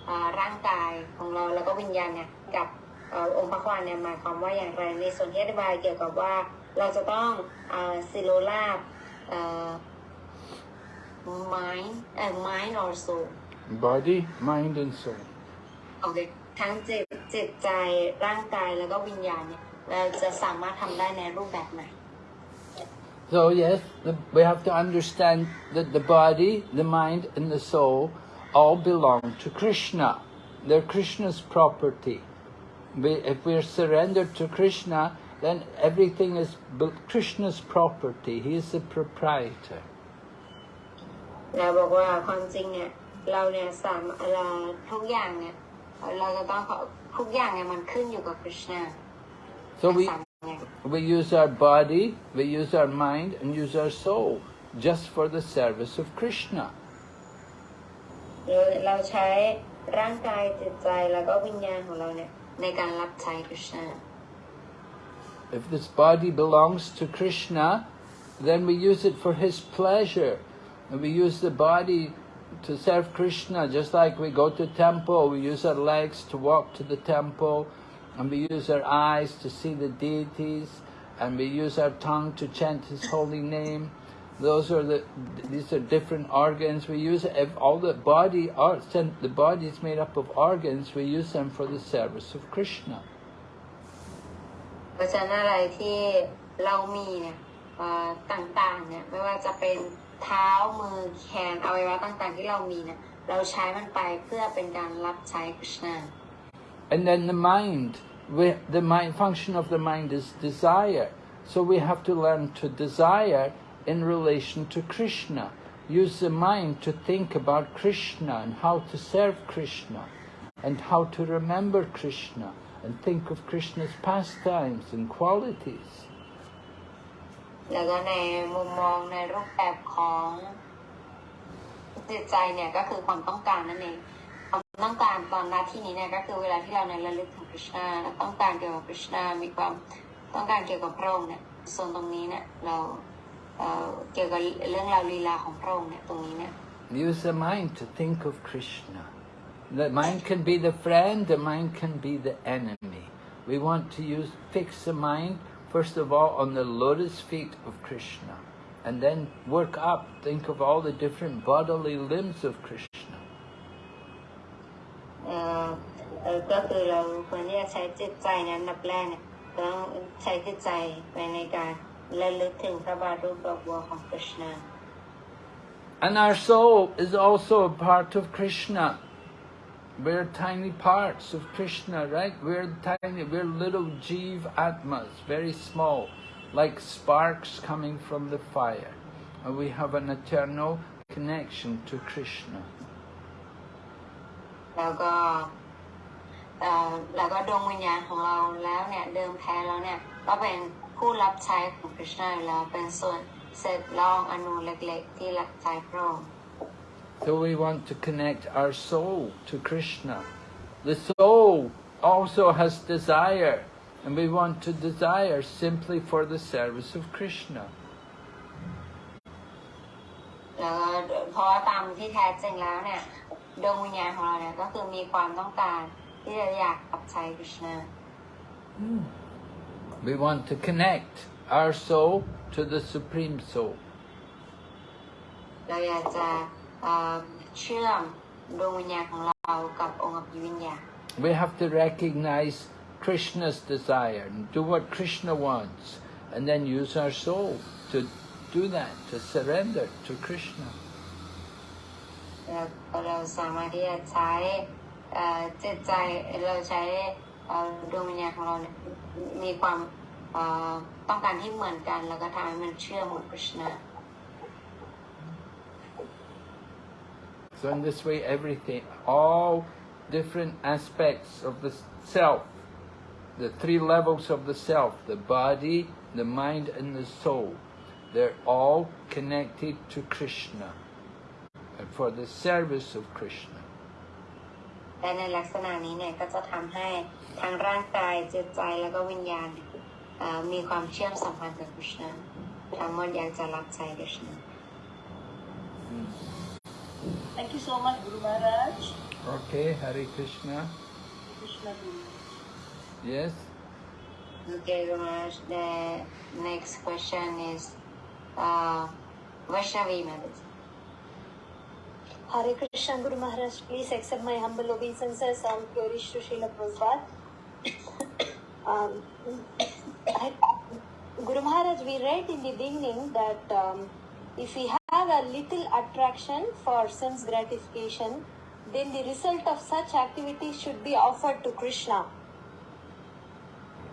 อ่าร่างกายของเราแล้วก็วิญญาณเนี่ยกับเอ่อองค์พระควานเนี่ยหมายความว่าอย่างไรในส่วนที่อธิบายเกี่ยวกับว่าเราจะต้องอ่าสิโรราบเอ่อ mind เอ่อ mind or soul Body, mind and soul. โอเคทั้งจิตจิตใจร่างกายแล้วก็วิญญาณเนี่ยเราจะสามารถทำได้ในรูปแบบไหน So yes, the, we have to understand that the body, the mind and the soul all belong to Krishna. They're Krishna's property. We, if we're surrendered to Krishna, then everything is b- Krishna's property. He is the proprietor. เราบอกว่าความจริงเนี่ยเราเนี่ยสามเราทุกอย่างเนี่ยเราจะต้องขอทุกอย่างเนี่ยมันขึ้นอยู่กับคริชนา So we, สามอย่าง we use our body, we use our mind and use our soul just for the service of Krishna. เราเราใช้ร่างกายจิตใจแล้วก็วิญญาณของเราเนี่ย ในการรับใช้คริชนา If this body belongs to Krishna, then we use it for his pleasure. And we use the body to serve Krishna, just like we go to temple, we use our legs to walk to the temple, and we use our eyes to see the deities, and we use our tongue to chant his holy name. Those are the, these are different organs. We use ev- all the body, are, the body is made up of organs, we use them for the service of Krishna. เพราะฉะนั้นอะไรที่เรามีเนี่ยเอ่อต่างๆเนี่ยไม่ว่าจะเป็นเท้ามือแขนอวัยวะต่างๆ ที่เรามีเนี่ยเราใช้มันไปเพื่อเป็นการรับใช้คริชนา And then the mind, we, the mind function of the mind is desire. So we have to learn to desire in relation to Krishna. Use the mind to think about Krishna and how to serve Krishna and how to remember Krishna and think of Krishna's pastimes and qualities. แล้วก็ในมุมมองในรูปแบบของจิตใจเนี่ยก็คือความต้องการนั่นเองความต้องการตอนหน้าที่นี้เนี่ยก็คือเวลาที่เราในยระลึกถึงคริชนาต้องการเกี่ยวกับคริชนามีความต้องการเกี่ยวกับพระองค์เนี่ยส่วนตรงนี้เนี่ยเรา เอ่อเกี่ยวกับเรื่องราวลีลาของพระองค์เนี่ยตรงนี้เนี่ย Use the mind to think of Krishna. The mind can be the friend, the mind can be the enemy. We want to use fix the mind first of all on the lotus feet of Krishna and then work up, think of all the different bodily limbs of Krishna. เออก็คือเราควรที่จะใช้จิตใจนั้นอันดับแรกเนี่ยต้องใช้จิตใจไปในการ ระลึกถึงพระบาทรูปดอกบัวของคริชนา And our soul is also a part of Krishna. We're tiny parts of Krishna, right? We're tiny, we're little Jeev Atmas, very small, like sparks coming from the fire. And we have an eternal connection to Krishna. แล้วก็เอ่อแล้วก็ดวงวิญญาณของเราแล้วเนี่ยเดิมแท้แล้วเนี่ยก็เป็น ผู้รับใช้ของคริชนาอยู่แล้วเป็นส่วนเศษล่องอนุเล็กๆที่รับใช้พระองค์ So we want to connect our soul to Krishna. The soul also has desire, and we want to desire simply for the service of Krishna. แล้วก็เพราะว่าตามที่แท้จริงแล้วเนี่ยดวงวิญญาณของเราเนี่ยก็คือมีความต้องการที่จะอยากรับใช้คริชนา We want to connect our soul to the Supreme Soul. เราอยากจะเอ่อเชื่อมดวงวิญญาณของเรากับองค์อภิวิญญาณ We have to recognize Krishna's desire and do what Krishna wants, and then use our soul to do that, to surrender to Krishna. แล้วเราสามารถที่จะใช้เอ่อจิตใจเราใช้เอ่อดวงวิญญาณของเราเนี่ย มีความเอ่อต้องการที่เหมือนกัน แล้วก็ทำให้มันเชื่อมกับคริชนา So in this way, everything, all different aspects of the self, the three levels of the self, the body, the mind and the soul, they're all connected to Krishna and for the service of Krishna. และในลักษณะนี้เนี่ยก็จะทำให้ ทั้งร่างกายจิตใจแล้วก็วิญญาณเนี่ยเอ่อมีความเชื่อมสัมพันธ์กับคริชนาทั้งหมดอยากจะรับใช้คริชนา Thank you so much, Guru Maharaj. Okay, Hare Krishna. Krishna Guru. Yes? Okay, Raj, the next question is uh, Vaishnavi Madhus. Hare Krishna Guru Maharaj, please accept my humble obeisances and purish to Srila Prabhupada. um, I, Guru Maharaj, we read in the beginning that um, if we have a little attraction for sense gratification, then the result of such activity should be offered to Krishna.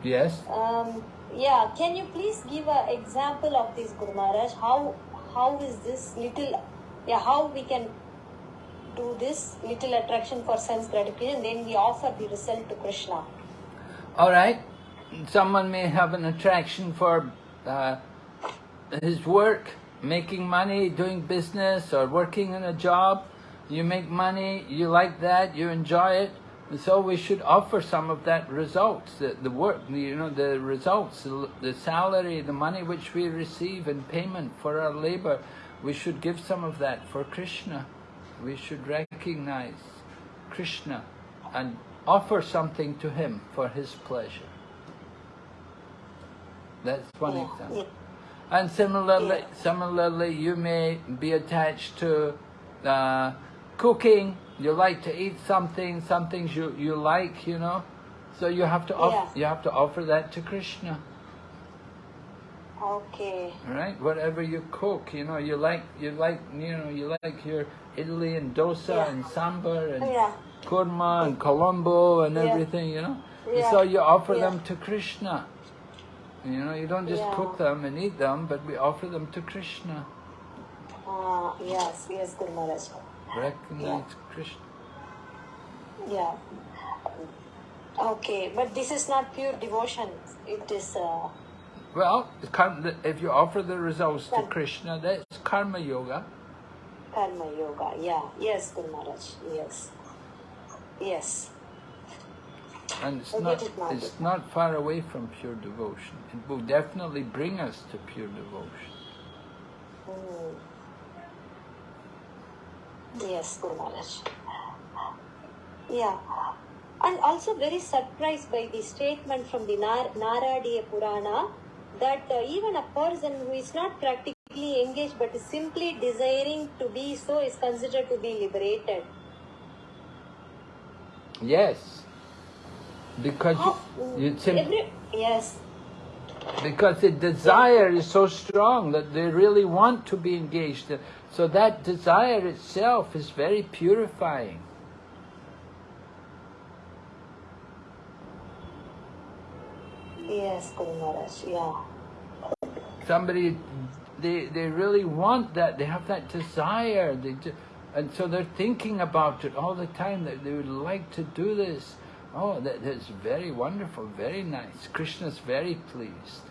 Yes? Um, yeah, can you please give an example of this, Guru Maharaj? How how is this little, yeah, how we can do this little attraction for sense gratification, then we offer the result to Krishna. All right. Someone may have an attraction for uh, his work, making money, doing business, or working in a job. You make money, you like that, you enjoy it. And so we should offer some of that results, the, the work, you know, the results, the, the salary, the money which we receive in payment for our labor. We should give some of that for Krishna. We should recognize Krishna and offer something to him for his pleasure. That's one example. And similarly, similarly, you may be attached to uh, cooking. You like to eat something, some things you, you like, you know. So you have to Yeah. you have to offer that to Krishna, Okay. Right, Whatever you cook, you know, you like you like you know you like your idli and dosa Yeah. and sambar and Yeah. Kurma and colombo and Yeah. everything, you know. Yeah. So you offer Yeah. them to Krishna. You know, you don't just cook them and eat them, but we offer them to Krishna. Uh, yes, yes, Guru Maharaj. Recognize Krishna. Yeah. Okay, but this is not pure devotion. It is, uh, Well, if you offer the results to Krishna, that's karma yoga. karma yoga. Yeah, yes, Guru Maharaj. Yes. Yes. And it's not, get it now. it's not far away from pure devotion. It will definitely bring us to pure devotion. Mm. Yes, Guru Maharaj. Yeah. And also very surprised by the statement from the Nar- Naradiya Purana that uh, even a person who is not practically engaged but is simply desiring to be so is considered to be liberated. Yes, Because How, you, oh, sim- yes. because the desire is so strong that they really want to be engaged. So that desire itself is very purifying. Yes, Guru Maharaj, yeah. Somebody, they, they really want that, they have that desire, they ju- and so they're thinking about it all the time, that they would like to do this. Oh, that, that's very wonderful, very nice. Krishna's very pleased.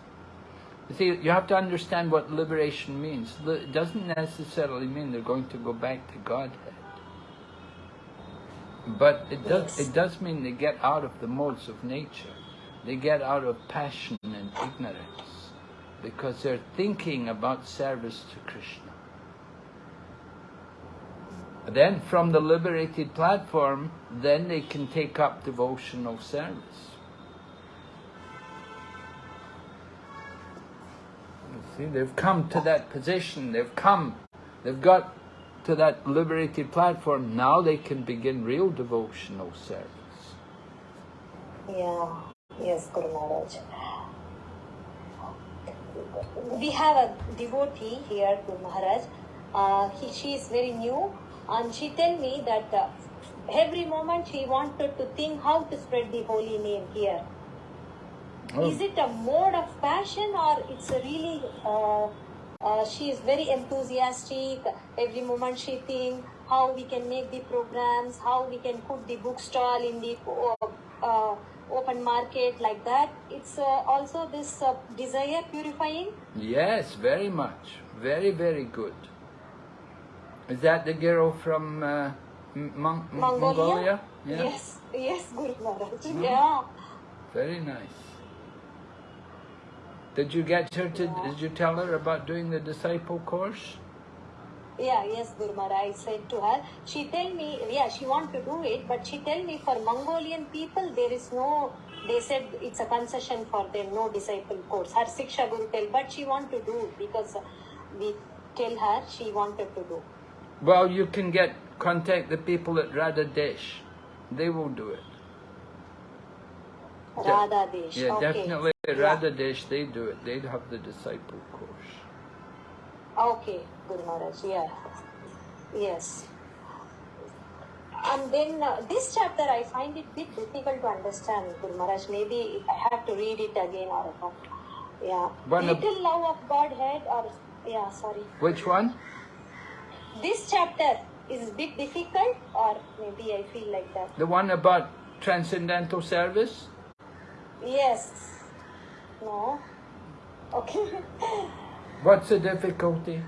You see, you have to understand what liberation means. It doesn't necessarily mean they're going to go back to Godhead. But it does, Yes. it does mean they get out of the modes of nature. They get out of passion and ignorance because they're thinking about service to Krishna. Then from the liberated platform, then they can take up devotional service. See, they've come to that position, they've come, they've got to that liberated platform, now they can begin real devotional service. Yeah, yes, Guru Maharaj. We have a devotee here, Guru Maharaj. Uh, he, she is very new and she tell me that uh, every moment she wanted to think how to spread the holy name here. Oh. Is it a mode of passion or it's a really, uh, uh, she is very enthusiastic. Every moment she think how we can make the programs, how we can put the bookstall in the uh, uh, open market like that. It's uh, also this uh, desire purifying. Yes, very much. Very, very good. Is that the girl from uh, Mon- Mongolia? Mongolia? Yeah. Yes, yes, Guru Maharaj. Mhm. Yeah. Very nice. Did you get her to, did you tell her about doing the disciple course? Yeah, yes, Guru Maharaj. I said to her, she tell me, yeah, she want to do it, but she tell me for Mongolian people there is no. They said it's a concession for them, no disciple course. Her Siksha Guru tell, but she want to do because we tell her she wanted to do. Well, you can get, contact the people at Radha Desh. They will do it. De- Radha Yeah, okay. definitely at Yeah. Radha Desh, they do it. They have the disciple course. Okay, Guru Maharaj, yeah. Yes. And then uh, this chapter I find it bit difficult to understand, Guru Maharaj. Maybe I have to read it again or uh, yeah. One Little love of Godhead or yeah, sorry. Which one? This chapter is a bit difficult or maybe I feel like that. The one about transcendental service? Yes. No. Okay. What's the difficulty?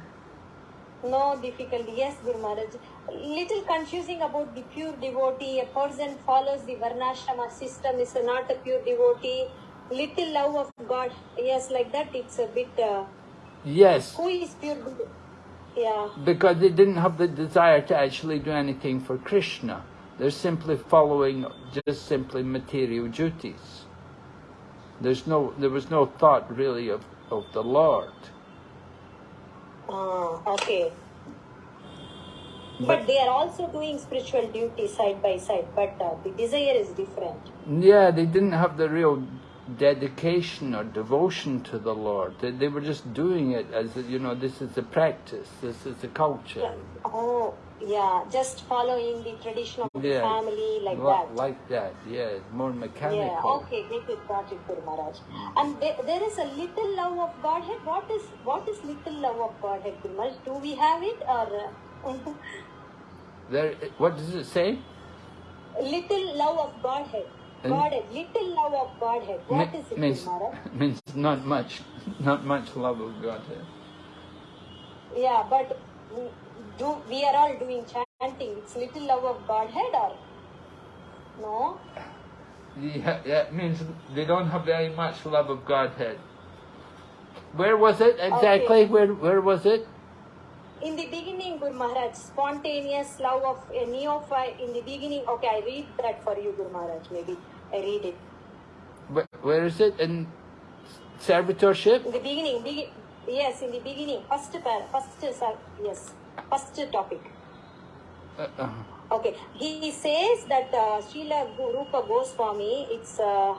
No difficulty. Yes, Guru Maharaj. Little confusing about the pure devotee. A person follows the Varnashrama system is not a pure devotee. Little love of God. Yes, like that. It's a bit. Uh, Yes, who is pure? devo- Yeah. because they didn't have the desire to actually do anything for Krishna. They're simply following just simply material duties. There's no, there was no thought really of, of the Lord. Ah, okay. But they are also doing spiritual duty side by side. But uh, the desire is different. Yeah, they didn't have the real dedication or devotion to the Lord. They, they were just doing it as, a, you know, this is a practice, this is a culture. Oh, yeah. Just following the tradition of the family like li- that. Like that, yeah, more mechanical. Yeah, okay, get it, got it, Guru Maharaj. And there, there is a little love of Godhead. What is what is little love of Godhead, Guru Maharaj? Do we have it or uh, There, what does it say? little love of Godhead? Godhead, little love of Godhead. What Me- is it, means, Maharaj? means not much, not much love of Godhead. Yeah, but we- do we are all doing chanting? It's little love of Godhead or no? Yeah, yeah, it means they don't have very much love of Godhead. Where was it exactly? Okay. Where where was it? In the beginning, Guru Maharaj, spontaneous love of a neophyte. In the beginning, okay, I read that for you, Guru Maharaj. Maybe I read it. Where, where is it? In servitorship? In the beginning, begin, yes, in the beginning, first par, first, sir, yes, first topic. Uh, uh, Okay, he says that uh, Srila Rupa Goswami, it's uh,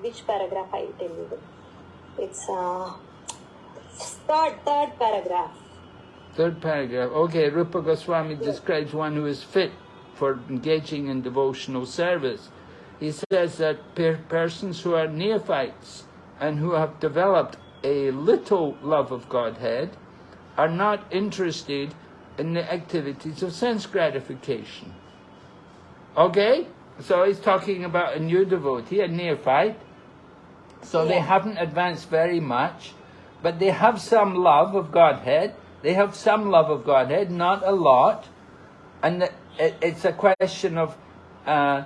which paragraph I will tell you. It's uh, third, third paragraph. third paragraph. Okay, Rupa Goswami describes one who is fit for engaging in devotional service. He says that per- persons who are neophytes and who have developed a little love of Godhead are not interested in the activities of sense gratification. Okay? So he's talking about a new devotee, a neophyte. So they haven't advanced very much, but they have some love of Godhead. They have some love of Godhead, not a lot. And it, it's a question of uh,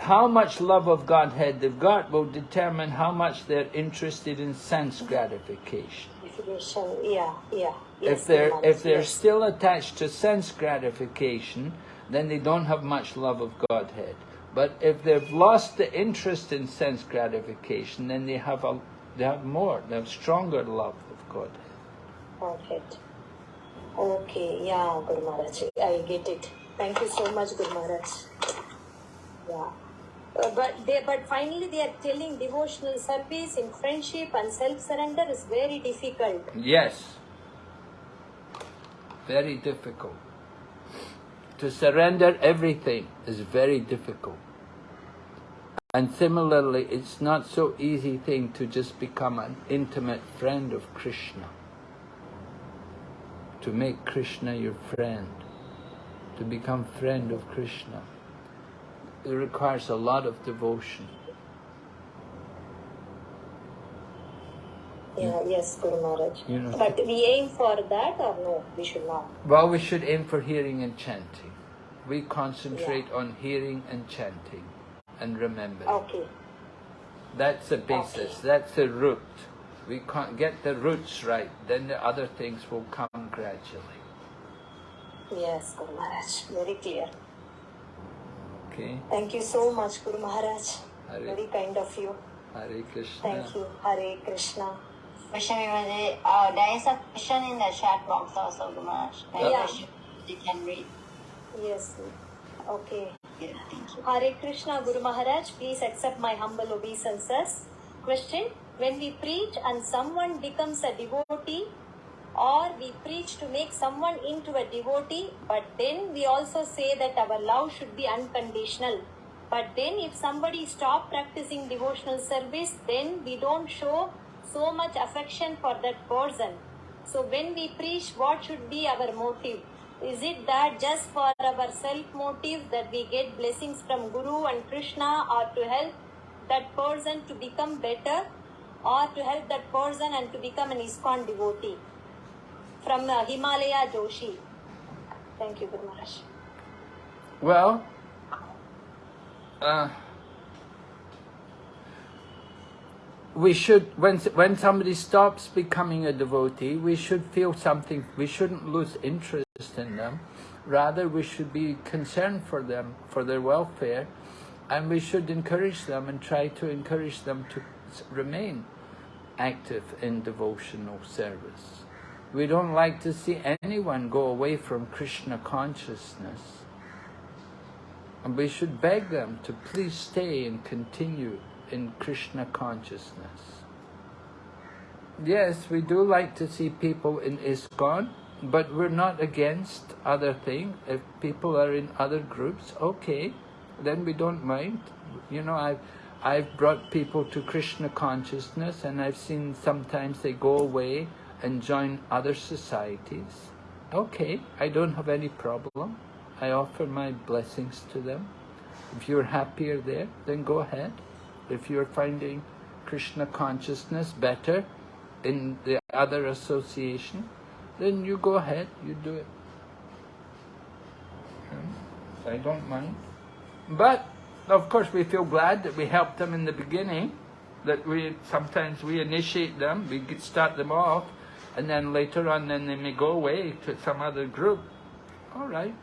how much love of Godhead they've got will determine how much they're interested in sense gratification. Definition, yeah, yeah. if they're if they're yes. still attached to sense gratification, then they don't have much love of Godhead. But if they've lost the interest in sense gratification, then they have a they have more, they have stronger love of Godhead. Perfect. Okay, yeah, Guru Maharaj, I get it. Thank you so much, Guru Maharaj. Yeah. Uh, but they, but finally they are telling devotional service in friendship and self-surrender is very difficult. Yes. Very difficult. To surrender everything is very difficult. And similarly, it's not so easy thing to just become an intimate friend of Krishna. To make Krishna your friend. To become friend of Krishna. It requires a lot of devotion. Yeah, yes, Guru Maharaj. You know- But we aim for that or no? We should not. Well, we should aim for hearing and chanting. We concentrate on hearing and chanting and remembering. Okay. That's the basis. Okay. That's the root. We can't get the roots right, then the other things will come gradually. Yes, Guru Maharaj. Very clear. Okay? Thank you so much, Guru Maharaj. Hare- Very kind of you. Hare Krishna. Thank you. Hare Krishna. Question Vimaji, uh, there is a question in the chat box also, Guru Maharaj. Yeah. I you can read. Yes. Okay. Yeah, thank you. Hare Krishna Guru Maharaj, please accept my humble obeisances. Question When we preach and someone becomes a devotee, or we preach to make someone into a devotee, but then we also say that our love should be unconditional. But then, if somebody stop practicing devotional service, then we don't show so much affection for that person. So, when we preach, what should be our motive? Is it that just for our self motive that we get blessings from Guru and Krishna, or to help that person to become better, or to help that person and to become an ISKCON devotee? From Himalaya Joshi. Thank you, Guru Maharaj. Well, uh, we should when when somebody stops becoming a devotee, we should feel something. We shouldn't lose interest in them. Rather, we should be concerned for them, for their welfare, and we should encourage them and try to encourage them to remain active in devotional service. We don't like to see anyone go away from Krishna consciousness. And we should beg them to please stay and continue in Krishna consciousness. Yes, we do like to see people in ISKCON, but we're not against other things. If people are in other groups, okay, then we don't mind. You know, I've, I've brought people to Krishna consciousness and I've seen sometimes they go away and join other societies. Okay, I don't have any problem. I offer my blessings to them. If you're happier there, then go ahead. If you're finding Krishna consciousness better in the other association, then you go ahead, you do it. Hmm? I don't mind. But, of course, we feel glad that we helped them in the beginning, that we sometimes we initiate them, we start them off, and then later on then they may go away to some other group. All right.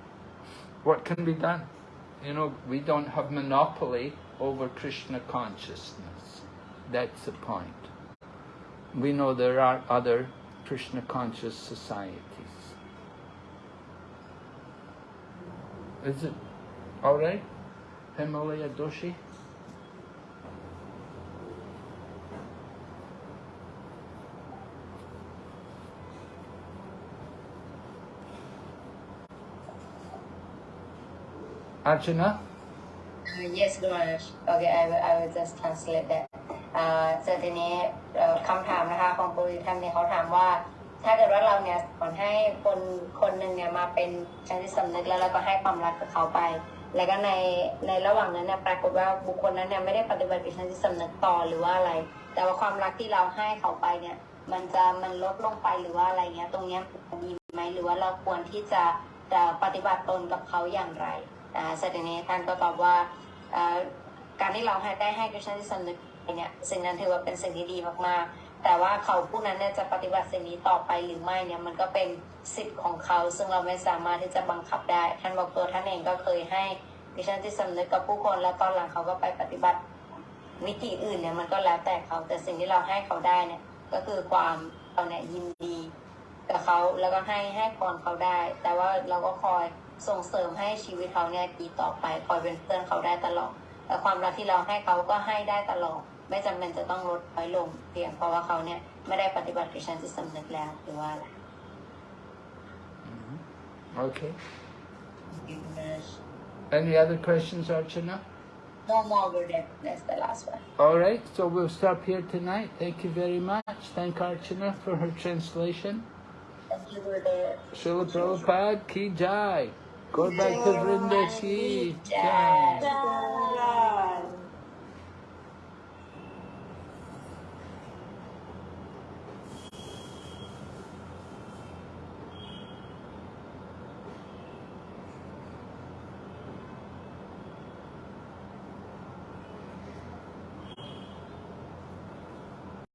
What can be done? You know, we don't have monopoly over Krishna consciousness. That's the point. We know there are other Krishna conscious societies. Is it all right? Himalaya Doshi? Archana? Uh, yes, Guru Maharaj. Okay, I will, I will just translate that. อ่าเสร็จทีนี้เอ่อคำถามนะคะของปุริท่านเนี่ยเขาถามว่า ถ้าเกิดว่าเราเนี่ยสอนให้คนคนหนึ่งเนี่ยมาเป็นชั้นที่สำนึกแล้วเราก็ให้ความรักกับเขาไป แล้วก็ในในระหว่างนั้นเนี่ยปรากฏว่าบุคคลนั้นเนี่ยไม่ได้ปฏิบัติกับชั้นที่สำนึกต่อหรือว่าอะไร แต่ว่าความรักที่เราให้เขาไปเนี่ย มันจะมันลดลงไปหรือว่าอะไรเงี้ย ตรงเนี้ยดีไหมหรือว่าเราควรที่จะจะปฏิบัติตนกับเขาอย่างไร เสร็จนี้ท่านก็ตอบว่าการที่เราให้ได้ให้กุศลที่สำนึกเนี่ยสิ่งนั้นถือว่าเป็นสิ่งที่ดีมากๆ แต่ว่าเขาผู้นั้นเนี่ยจะปฏิบัติสิ่งนี้ต่อไปหรือไม่เนี่ยมันก็เป็นสิทธิ์ของเขา ซึ่งเราไม่สามารถที่จะบังคับได้ ท่านบอกตัวท่านเองก็เคยให้กุศลที่สำนึกกับผู้คนแล้วตอนหลังเขาก็ไปปฏิบัติวิธีอื่นเนี่ยมันก็แล้วแต่เขาแต่สิ่งที่เราให้เขาได้เนี่ยก็คือความเราเนี่ยยินดีกับเขาแล้วก็ให้ให้พรเขาได้ แต่ว่าเราก็คอย ส่งเสริมให้ชีวิตเขาเนี่ยดีต่อไปคอยเป็นเพื่อนเขาได้ตลอดแต่ความรักที่เราให้เขาก็ให้ได้ตลอด ไม่จำเป็นจะต้องลดน้อยลงเพียงเพราะว่าเขาเนี่ยไม่ได้ปฏิบัติกิจที่สำนึกแล้วหรือว่าอะไร Okay. Any other questions, Archana? No more word that that's the last one All right, so we'll stop here tonight. Thank you very much. Thank Archana for her translation. thank you Gurudev Srila Prabhupada ki jai. Go back to Brenda. She's.